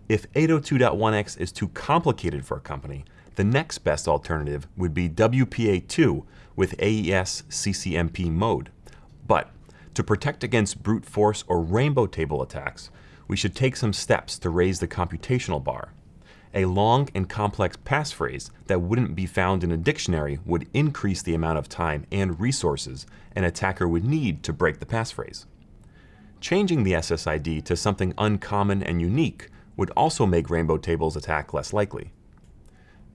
If 802.1x is too complicated for a company, the next best alternative would be WPA2 with AES CCMP mode. But to protect against brute force or rainbow table attacks, we should take some steps to raise the computational bar. A long and complex passphrase that wouldn't be found in a dictionary would increase the amount of time and resources an attacker would need to break the passphrase. Changing the SSID to something uncommon and unique would also make rainbow tables attack less likely.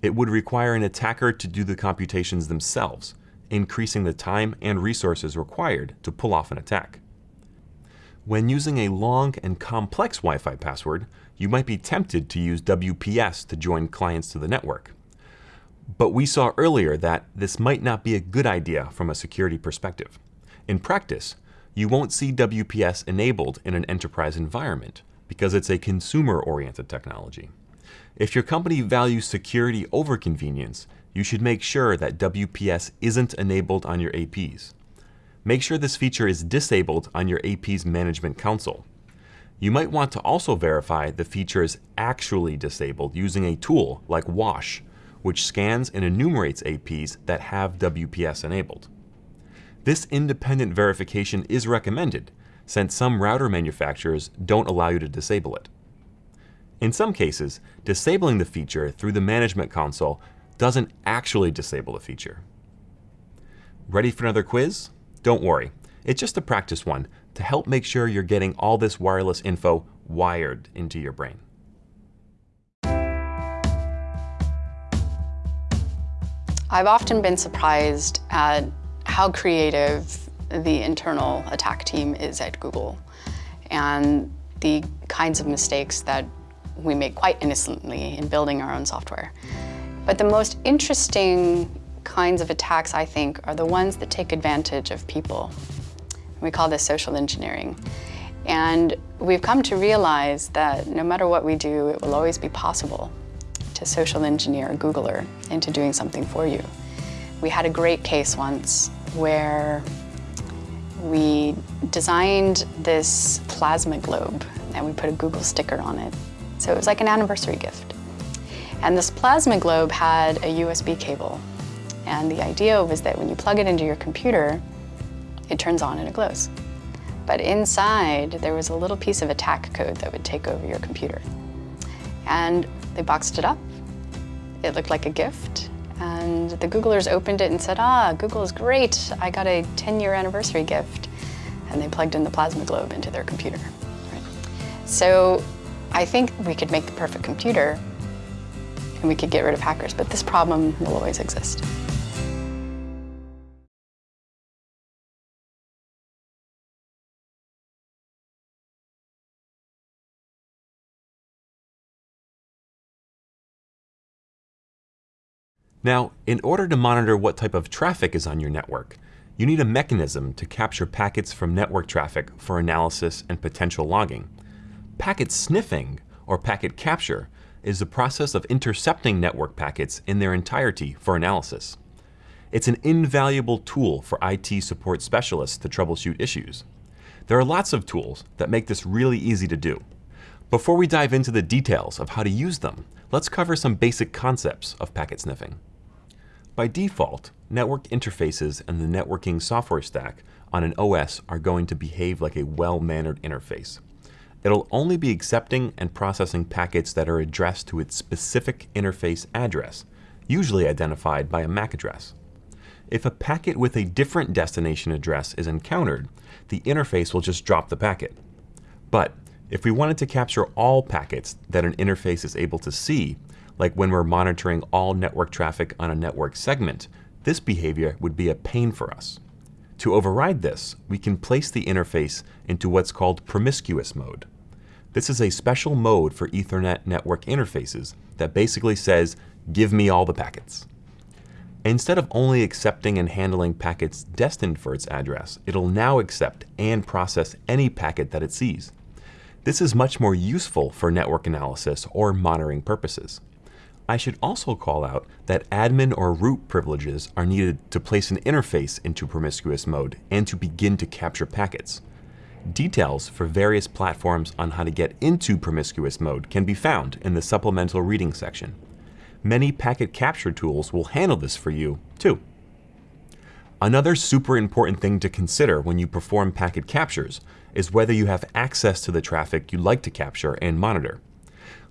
It would require an attacker to do the computations themselves, increasing the time and resources required to pull off an attack. When using a long and complex Wi-Fi password, you might be tempted to use WPS to join clients to the network. But we saw earlier that this might not be a good idea from a security perspective. In practice, you won't see WPS enabled in an enterprise environment because it's a consumer-oriented technology. If your company values security over convenience, you should make sure that WPS isn't enabled on your APs. Make sure this feature is disabled on your AP's management console. You might want to also verify the feature is actually disabled using a tool like Wash, which scans and enumerates APs that have WPS enabled. This independent verification is recommended, since some router manufacturers don't allow you to disable it. In some cases, disabling the feature through the management console doesn't actually disable the feature. Ready for another quiz? Don't worry, it's just a practice one, to help make sure you're getting all this wireless info wired into your brain. I've often been surprised at how creative the internal attack team is at Google and the kinds of mistakes that we make quite innocently in building our own software. But the most interesting kinds of attacks, I think, are the ones that take advantage of people. We call this social engineering. And we've come to realize that no matter what we do, it will always be possible to social engineer a Googler into doing something for you. We had a great case once where we designed this plasma globe and we put a Google sticker on it. So it was like an anniversary gift. And this plasma globe had a USB cable. And the idea was that when you plug it into your computer, it turns on and it glows. But inside, there was a little piece of attack code that would take over your computer. And they boxed it up. It looked like a gift. The Googlers opened it and said, ah, Google is great. I got a 10-year anniversary gift. And they plugged in the plasma globe into their computer. Right? So I think we could make the perfect computer and we could get rid of hackers, but this problem will always exist. Now, in order to monitor what type of traffic is on your network, you need a mechanism to capture packets from network traffic for analysis and potential logging. Packet sniffing, or packet capture, is the process of intercepting network packets in their entirety for analysis. It's an invaluable tool for IT support specialists to troubleshoot issues. There are lots of tools that make this really easy to do. Before we dive into the details of how to use them, let's cover some basic concepts of packet sniffing. By default, network interfaces and the networking software stack on an OS are going to behave like a well-mannered interface. It'll only be accepting and processing packets that are addressed to its specific interface address, usually identified by a MAC address. If a packet with a different destination address is encountered, the interface will just drop the packet. But if we wanted to capture all packets that an interface is able to see, like when we're monitoring all network traffic on a network segment, this behavior would be a pain for us. To override this, we can place the interface into what's called promiscuous mode. This is a special mode for Ethernet network interfaces that basically says, give me all the packets. Instead of only accepting and handling packets destined for its address, it'll now accept and process any packet that it sees. This is much more useful for network analysis or monitoring purposes. I should also call out that admin or root privileges are needed to place an interface into promiscuous mode and to begin to capture packets. Details for various platforms on how to get into promiscuous mode can be found in the supplemental reading section. Many packet capture tools will handle this for you, too. Another super important thing to consider when you perform packet captures is whether you have access to the traffic you'd like to capture and monitor.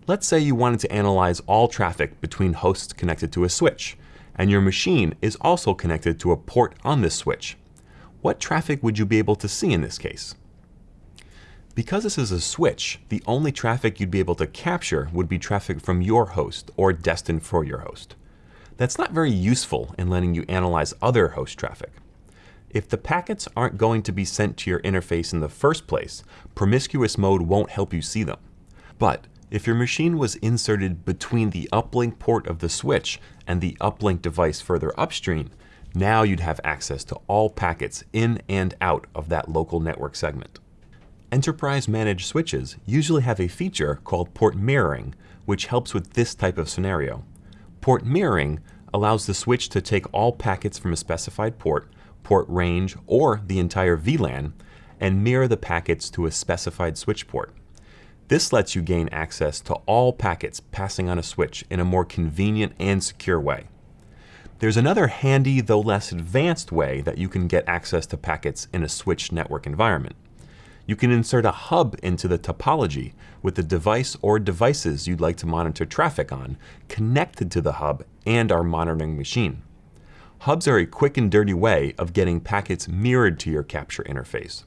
Let's say you wanted to analyze all traffic between hosts connected to a switch, and your machine is also connected to a port on this switch. What traffic would you be able to see in this case? Because this is a switch, the only traffic you'd be able to capture would be traffic from your host or destined for your host. That's not very useful in letting you analyze other host traffic. If the packets aren't going to be sent to your interface in the first place, promiscuous mode won't help you see them. But if your machine was inserted between the uplink port of the switch and the uplink device further upstream, now you'd have access to all packets in and out of that local network segment. Enterprise managed switches usually have a feature called port mirroring, which helps with this type of scenario. Port mirroring allows the switch to take all packets from a specified port, port range, or the entire VLAN, and mirror the packets to a specified switch port. This lets you gain access to all packets passing on a switch in a more convenient and secure way. There's another handy, though less advanced way that you can get access to packets in a switch network environment. You can insert a hub into the topology with the device or devices you'd like to monitor traffic on connected to the hub and our monitoring machine. Hubs are a quick and dirty way of getting packets mirrored to your capture interface.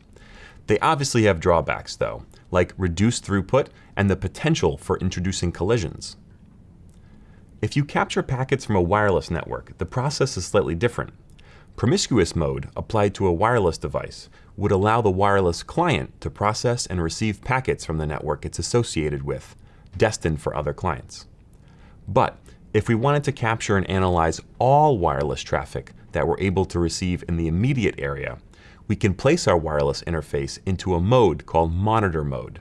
They obviously have drawbacks though, like reduced throughput and the potential for introducing collisions. If you capture packets from a wireless network, the process is slightly different. Promiscuous mode applied to a wireless device would allow the wireless client to process and receive packets from the network it's associated with, destined for other clients. But If we wanted to capture and analyze all wireless traffic that we're able to receive in the immediate area, we can place our wireless interface into a mode called monitor mode.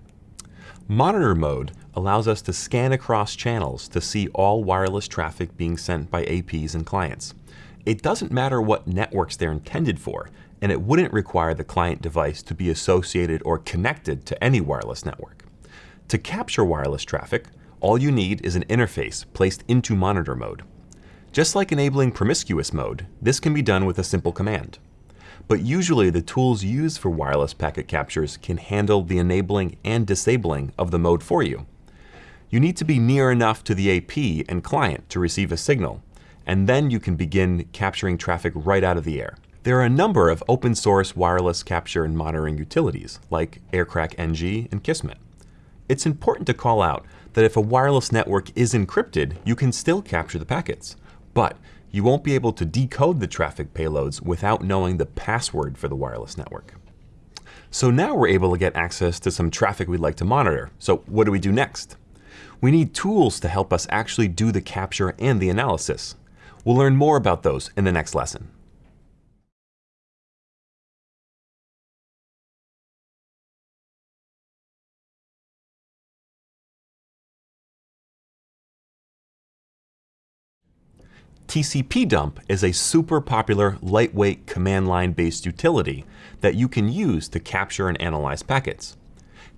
Monitor mode allows us to scan across channels to see all wireless traffic being sent by APs and clients. It doesn't matter what networks they're intended for, and it wouldn't require the client device to be associated or connected to any wireless network. To capture wireless traffic, all you need is an interface placed into monitor mode. Just like enabling promiscuous mode, this can be done with a simple command. But usually the tools used for wireless packet captures can handle the enabling and disabling of the mode for you. You need to be near enough to the AP and client to receive a signal, and then you can begin capturing traffic right out of the air. There are a number of open source wireless capture and monitoring utilities, like Aircrack-ng and Kismet. It's important to call out that if a wireless network is encrypted, you can still capture the packets, but you won't be able to decode the traffic payloads without knowing the password for the wireless network. So now we're able to get access to some traffic we'd like to monitor. So what do we do next? We need tools to help us actually do the capture and the analysis. We'll learn more about those in the next lesson. TCP dump is a super popular lightweight command line based utility that you can use to capture and analyze packets.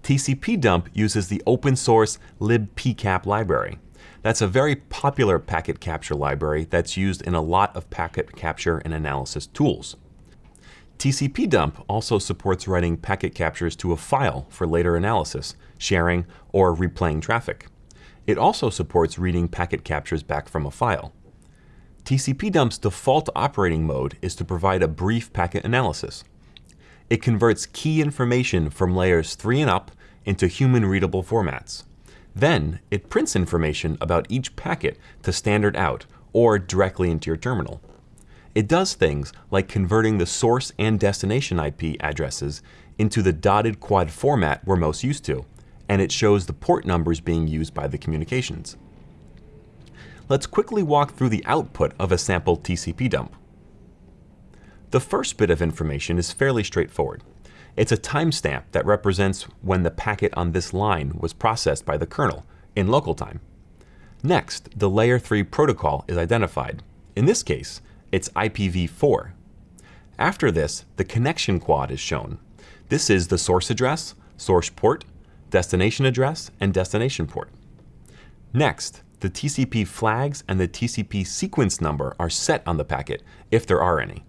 tcpdump uses the open source libpcap library. That's a very popular packet capture library that's used in a lot of packet capture and analysis tools. tcpdump also supports writing packet captures to a file for later analysis, sharing, or replaying traffic. It also supports reading packet captures back from a file. TCP dump's default operating mode is to provide a brief packet analysis. It converts key information from layers 3 and up into human readable formats. Then it prints information about each packet to standard out or directly into your terminal. It does things like converting the source and destination IP addresses into the dotted quad format we're most used to, and it shows the port numbers being used by the communications let's quickly walk through the output of a sample tcpdump. The first bit of information is fairly straightforward. It's a timestamp that represents when the packet on this line was processed by the kernel in local time. Next, the layer 3 protocol is identified. In this case, it's IPv4. After this, the connection quad is shown. This is the source address, source port, destination address, and destination port. Next, the TCP flags and the TCP sequence number are set on the packet, if there are any.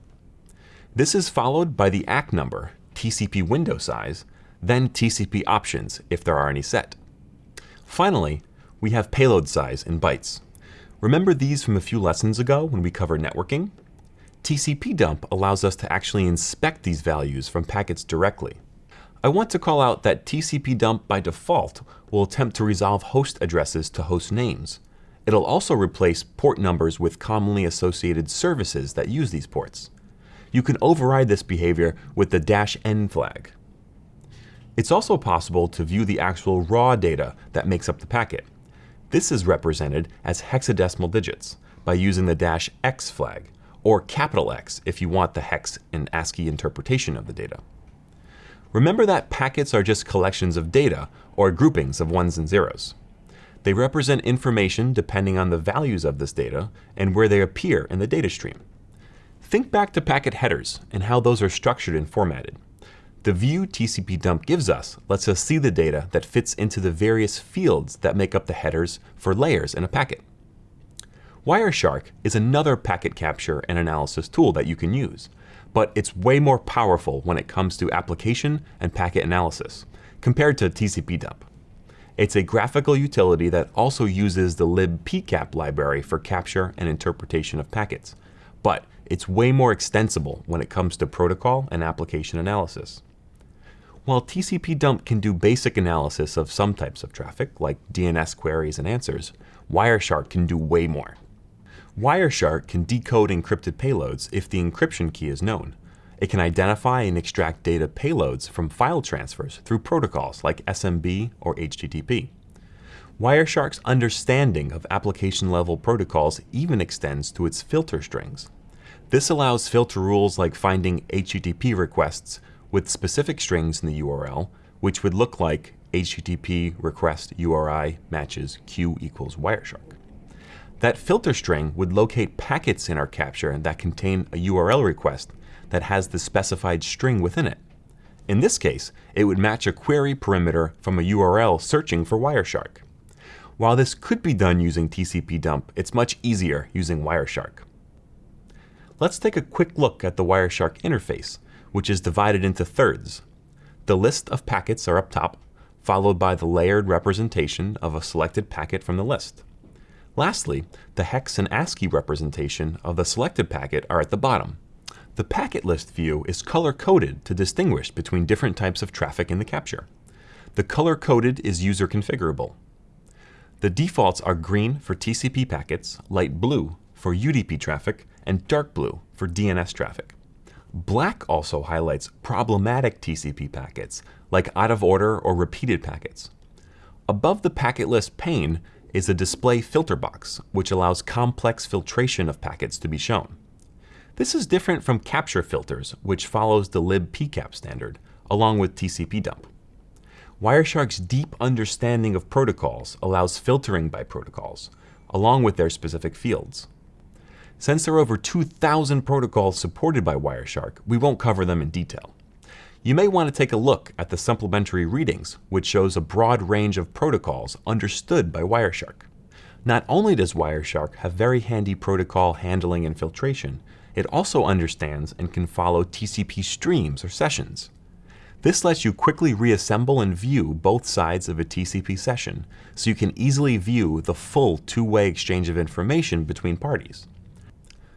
This is followed by the ACK number, TCP window size, then TCP options, if there are any set. Finally, we have payload size in bytes. Remember these from a few lessons ago when we covered networking? tcpdump allows us to actually inspect these values from packets directly. I want to call out that tcpdump by default will attempt to resolve host addresses to host names. It'll also replace port numbers with commonly associated services that use these ports. You can override this behavior with the dash "-n flag. It's also possible to view the actual raw data that makes up the packet. This is represented as hexadecimal digits by using the dash "-x flag, or capital X if you want the hex and ASCII interpretation of the data. Remember that packets are just collections of data, or groupings of ones and zeros. They represent information depending on the values of this data and where they appear in the data stream. Think back to packet headers and how those are structured and formatted. The view tcpdump gives us lets us see the data that fits into the various fields that make up the headers for layers in a packet. Wireshark is another packet capture and analysis tool that you can use but it's way more powerful when it comes to application and packet analysis compared to tcpdump. It's a graphical utility that also uses the libpcap library for capture and interpretation of packets, but it's way more extensible when it comes to protocol and application analysis. While tcpdump can do basic analysis of some types of traffic, like DNS queries and answers, Wireshark can do way more. Wireshark can decode encrypted payloads if the encryption key is known. It can identify and extract data payloads from file transfers through protocols like SMB or HTTP. Wireshark's understanding of application-level protocols even extends to its filter strings. This allows filter rules like finding HTTP requests with specific strings in the URL, which would look like HTTP request URI matches Q equals Wireshark. That filter string would locate packets in our capture that contain a URL request that has the specified string within it. In this case, it would match a query parameter from a URL searching for Wireshark. While this could be done using tcpdump, it's much easier using Wireshark. Let's take a quick look at the Wireshark interface, which is divided into thirds. The list of packets are up top, followed by the layered representation of a selected packet from the list. Lastly, the hex and ASCII representation of the selected packet are at the bottom. The packet list view is color-coded to distinguish between different types of traffic in the capture. The color-coded is user configurable. The defaults are green for TCP packets, light blue for UDP traffic, and dark blue for DNS traffic. Black also highlights problematic TCP packets, like out of order or repeated packets. Above the packet list pane is a display filter box, which allows complex filtration of packets to be shown. This is different from capture filters, which follows the libpcap standard, along with tcpdump. Wireshark's deep understanding of protocols allows filtering by protocols, along with their specific fields. Since there are over 2,000 protocols supported by Wireshark, we won't cover them in detail. You may want to take a look at the supplementary readings, which shows a broad range of protocols understood by Wireshark. Not only does Wireshark have very handy protocol handling and filtration, it also understands and can follow TCP streams or sessions. This lets you quickly reassemble and view both sides of a TCP session, so you can easily view the full two-way exchange of information between parties.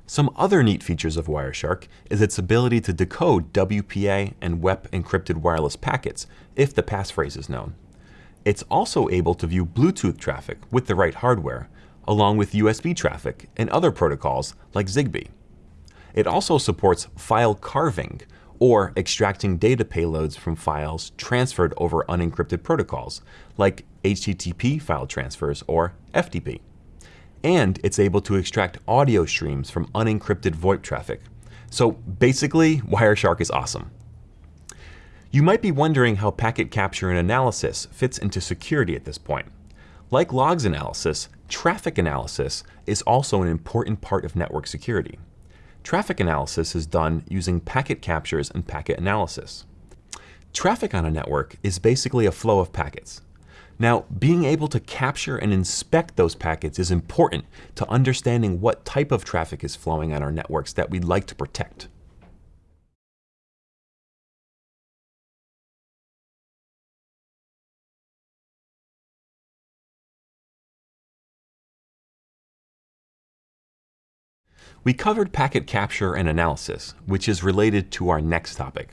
Some other neat features of Wireshark is its ability to decode WPA and WEP encrypted wireless packets if the passphrase is known. It's also able to view Bluetooth traffic with the right hardware, along with USB traffic and other protocols like Zigbee. It also supports file carving, or extracting data payloads from files transferred over unencrypted protocols, like HTTP file transfers or FTP and it's able to extract audio streams from unencrypted VoIP traffic. So basically, Wireshark is awesome. You might be wondering how packet capture and analysis fits into security at this point. Like logs analysis, traffic analysis is also an important part of network security. Traffic analysis is done using packet captures and packet analysis. Traffic on a network is basically a flow of packets. Now, being able to capture and inspect those packets is important to understanding what type of traffic is flowing on our networks that we'd like to protect. We covered packet capture and analysis, which is related to our next topic,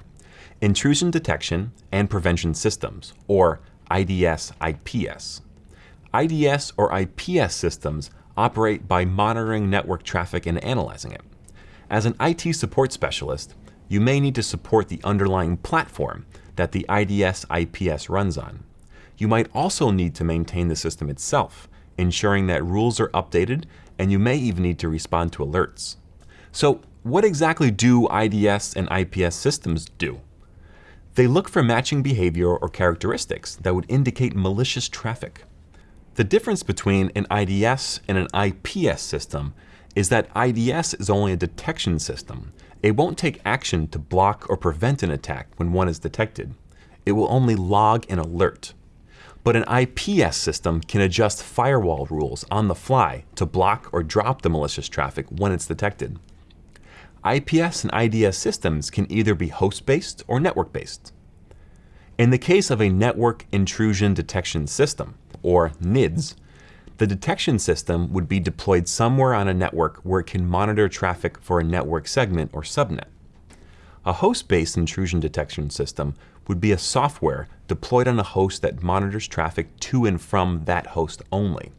intrusion detection and prevention systems, or IDS, IPS. IDS or IPS systems operate by monitoring network traffic and analyzing it. As an IT support specialist, you may need to support the underlying platform that the IDS IPS runs on. You might also need to maintain the system itself, ensuring that rules are updated, and you may even need to respond to alerts. So what exactly do IDS and IPS systems do? They look for matching behavior or characteristics that would indicate malicious traffic. The difference between an IDS and an IPS system is that IDS is only a detection system. It won't take action to block or prevent an attack when one is detected. It will only log an alert. But an IPS system can adjust firewall rules on the fly to block or drop the malicious traffic when it's detected. IPS and IDS systems can either be host-based or network-based. In the case of a Network Intrusion Detection System, or NIDS, the detection system would be deployed somewhere on a network where it can monitor traffic for a network segment or subnet. A host-based intrusion detection system would be a software deployed on a host that monitors traffic to and from that host only.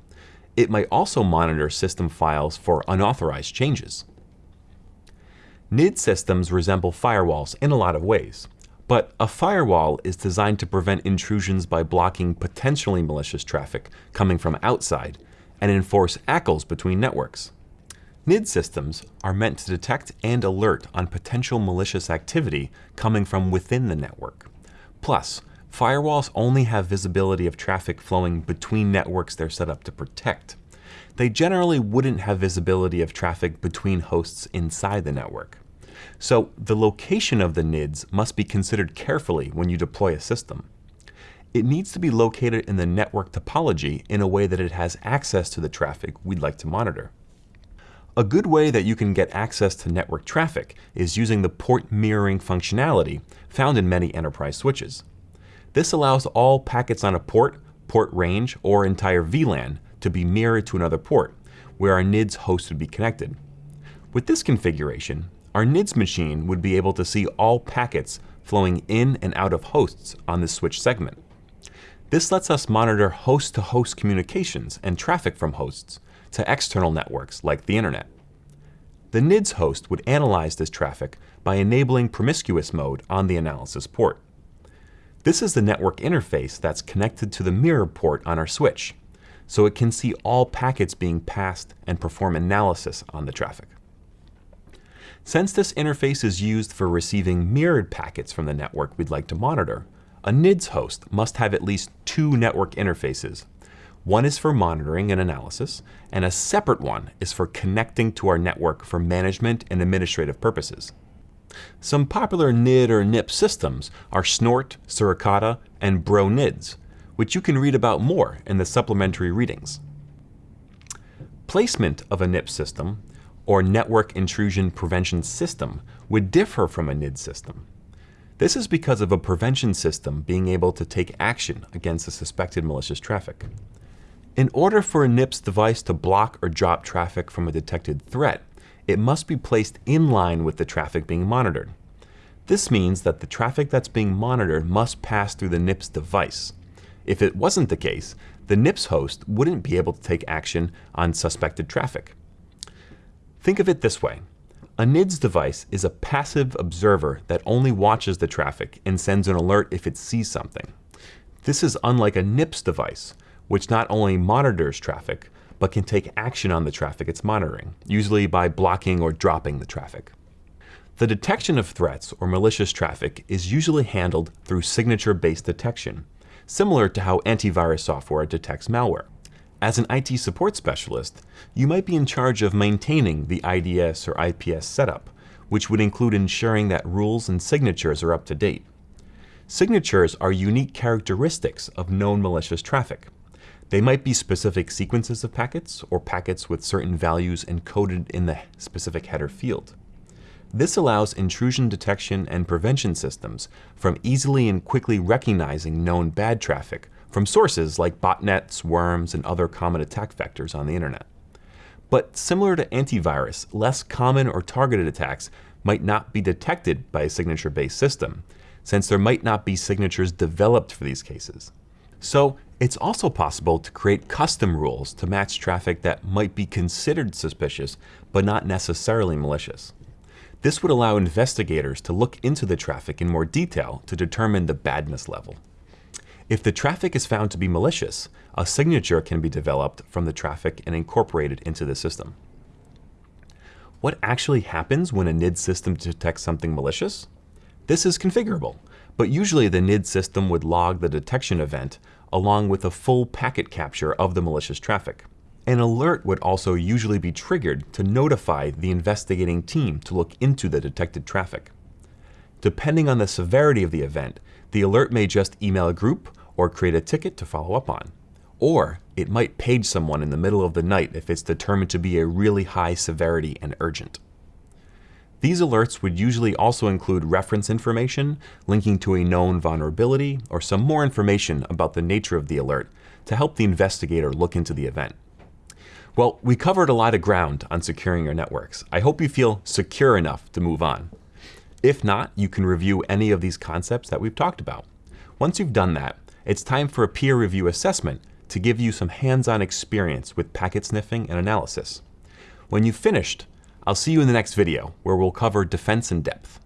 It might also monitor system files for unauthorized changes. NID systems resemble firewalls in a lot of ways, But a firewall is designed to prevent intrusions by blocking potentially malicious traffic coming from outside and enforce ACLs between networks. NID systems are meant to detect and alert on potential malicious activity coming from within the network. Plus, firewalls only have visibility of traffic flowing between networks they're set up to protect. They generally wouldn't have visibility of traffic between hosts inside the network. So the location of the NIDs must be considered carefully when you deploy a system. It needs to be located in the network topology in a way that it has access to the traffic we'd like to monitor. A good way that you can get access to network traffic is using the port mirroring functionality found in many enterprise switches. This allows all packets on a port, port range, or entire VLAN to be mirrored to another port, where our NIDS host would be connected. With this configuration, our NIDS machine would be able to see all packets flowing in and out of hosts on this switch segment. This lets us monitor host-to-host -host communications and traffic from hosts, to external networks like the internet. The NIDS host would analyze this traffic by enabling promiscuous mode on the analysis port. This is the network interface that's connected to the mirror port on our switch, so it can see all packets being passed and perform analysis on the traffic. Since this interface is used for receiving mirrored packets from the network we'd like to monitor, a NIDS host must have at least two network interfaces one is for monitoring and analysis, and a separate one is for connecting to our network for management and administrative purposes. Some popular NID or NIP systems are Snort, Suricata, and Bro NIDs, which you can read about more in the supplementary readings. Placement of a NIP system, or Network Intrusion Prevention System, would differ from a NID system. This is because of a prevention system being able to take action against a suspected malicious traffic. In order for a NIPS device to block or drop traffic from a detected threat, it must be placed in line with the traffic being monitored. This means that the traffic that's being monitored must pass through the NIPS device. If it wasn't the case, the NIPS host wouldn't be able to take action on suspected traffic. Think of it this way. A NIDS device is a passive observer that only watches the traffic and sends an alert if it sees something. This is unlike a NIPS device, which not only monitors traffic, but can take action on the traffic it's monitoring, usually by blocking or dropping the traffic. The detection of threats or malicious traffic is usually handled through signature-based detection, similar to how antivirus software detects malware. As an IT support specialist, you might be in charge of maintaining the IDS or IPS setup, which would include ensuring that rules and signatures are up to date. Signatures are unique characteristics of known malicious traffic. They might be specific sequences of packets or packets with certain values encoded in the specific header field. This allows intrusion detection and prevention systems from easily and quickly recognizing known bad traffic from sources like botnets, worms, and other common attack vectors on the internet. But similar to antivirus, less common or targeted attacks might not be detected by a signature-based system, since there might not be signatures developed for these cases. So it's also possible to create custom rules to match traffic that might be considered suspicious, but not necessarily malicious. This would allow investigators to look into the traffic in more detail to determine the badness level. If the traffic is found to be malicious, a signature can be developed from the traffic and incorporated into the system. What actually happens when a NID system detects something malicious? This is configurable, but usually the NID system would log the detection event along with a full packet capture of the malicious traffic. An alert would also usually be triggered to notify the investigating team to look into the detected traffic. Depending on the severity of the event, the alert may just email a group or create a ticket to follow up on. Or it might page someone in the middle of the night if it's determined to be a really high severity and urgent. These alerts would usually also include reference information, linking to a known vulnerability, or some more information about the nature of the alert to help the investigator look into the event. Well, we covered a lot of ground on securing your networks. I hope you feel secure enough to move on. If not, you can review any of these concepts that we've talked about. Once you've done that, it's time for a peer review assessment to give you some hands-on experience with packet sniffing and analysis. When you've finished, I'll see you in the next video, where we'll cover defense in depth.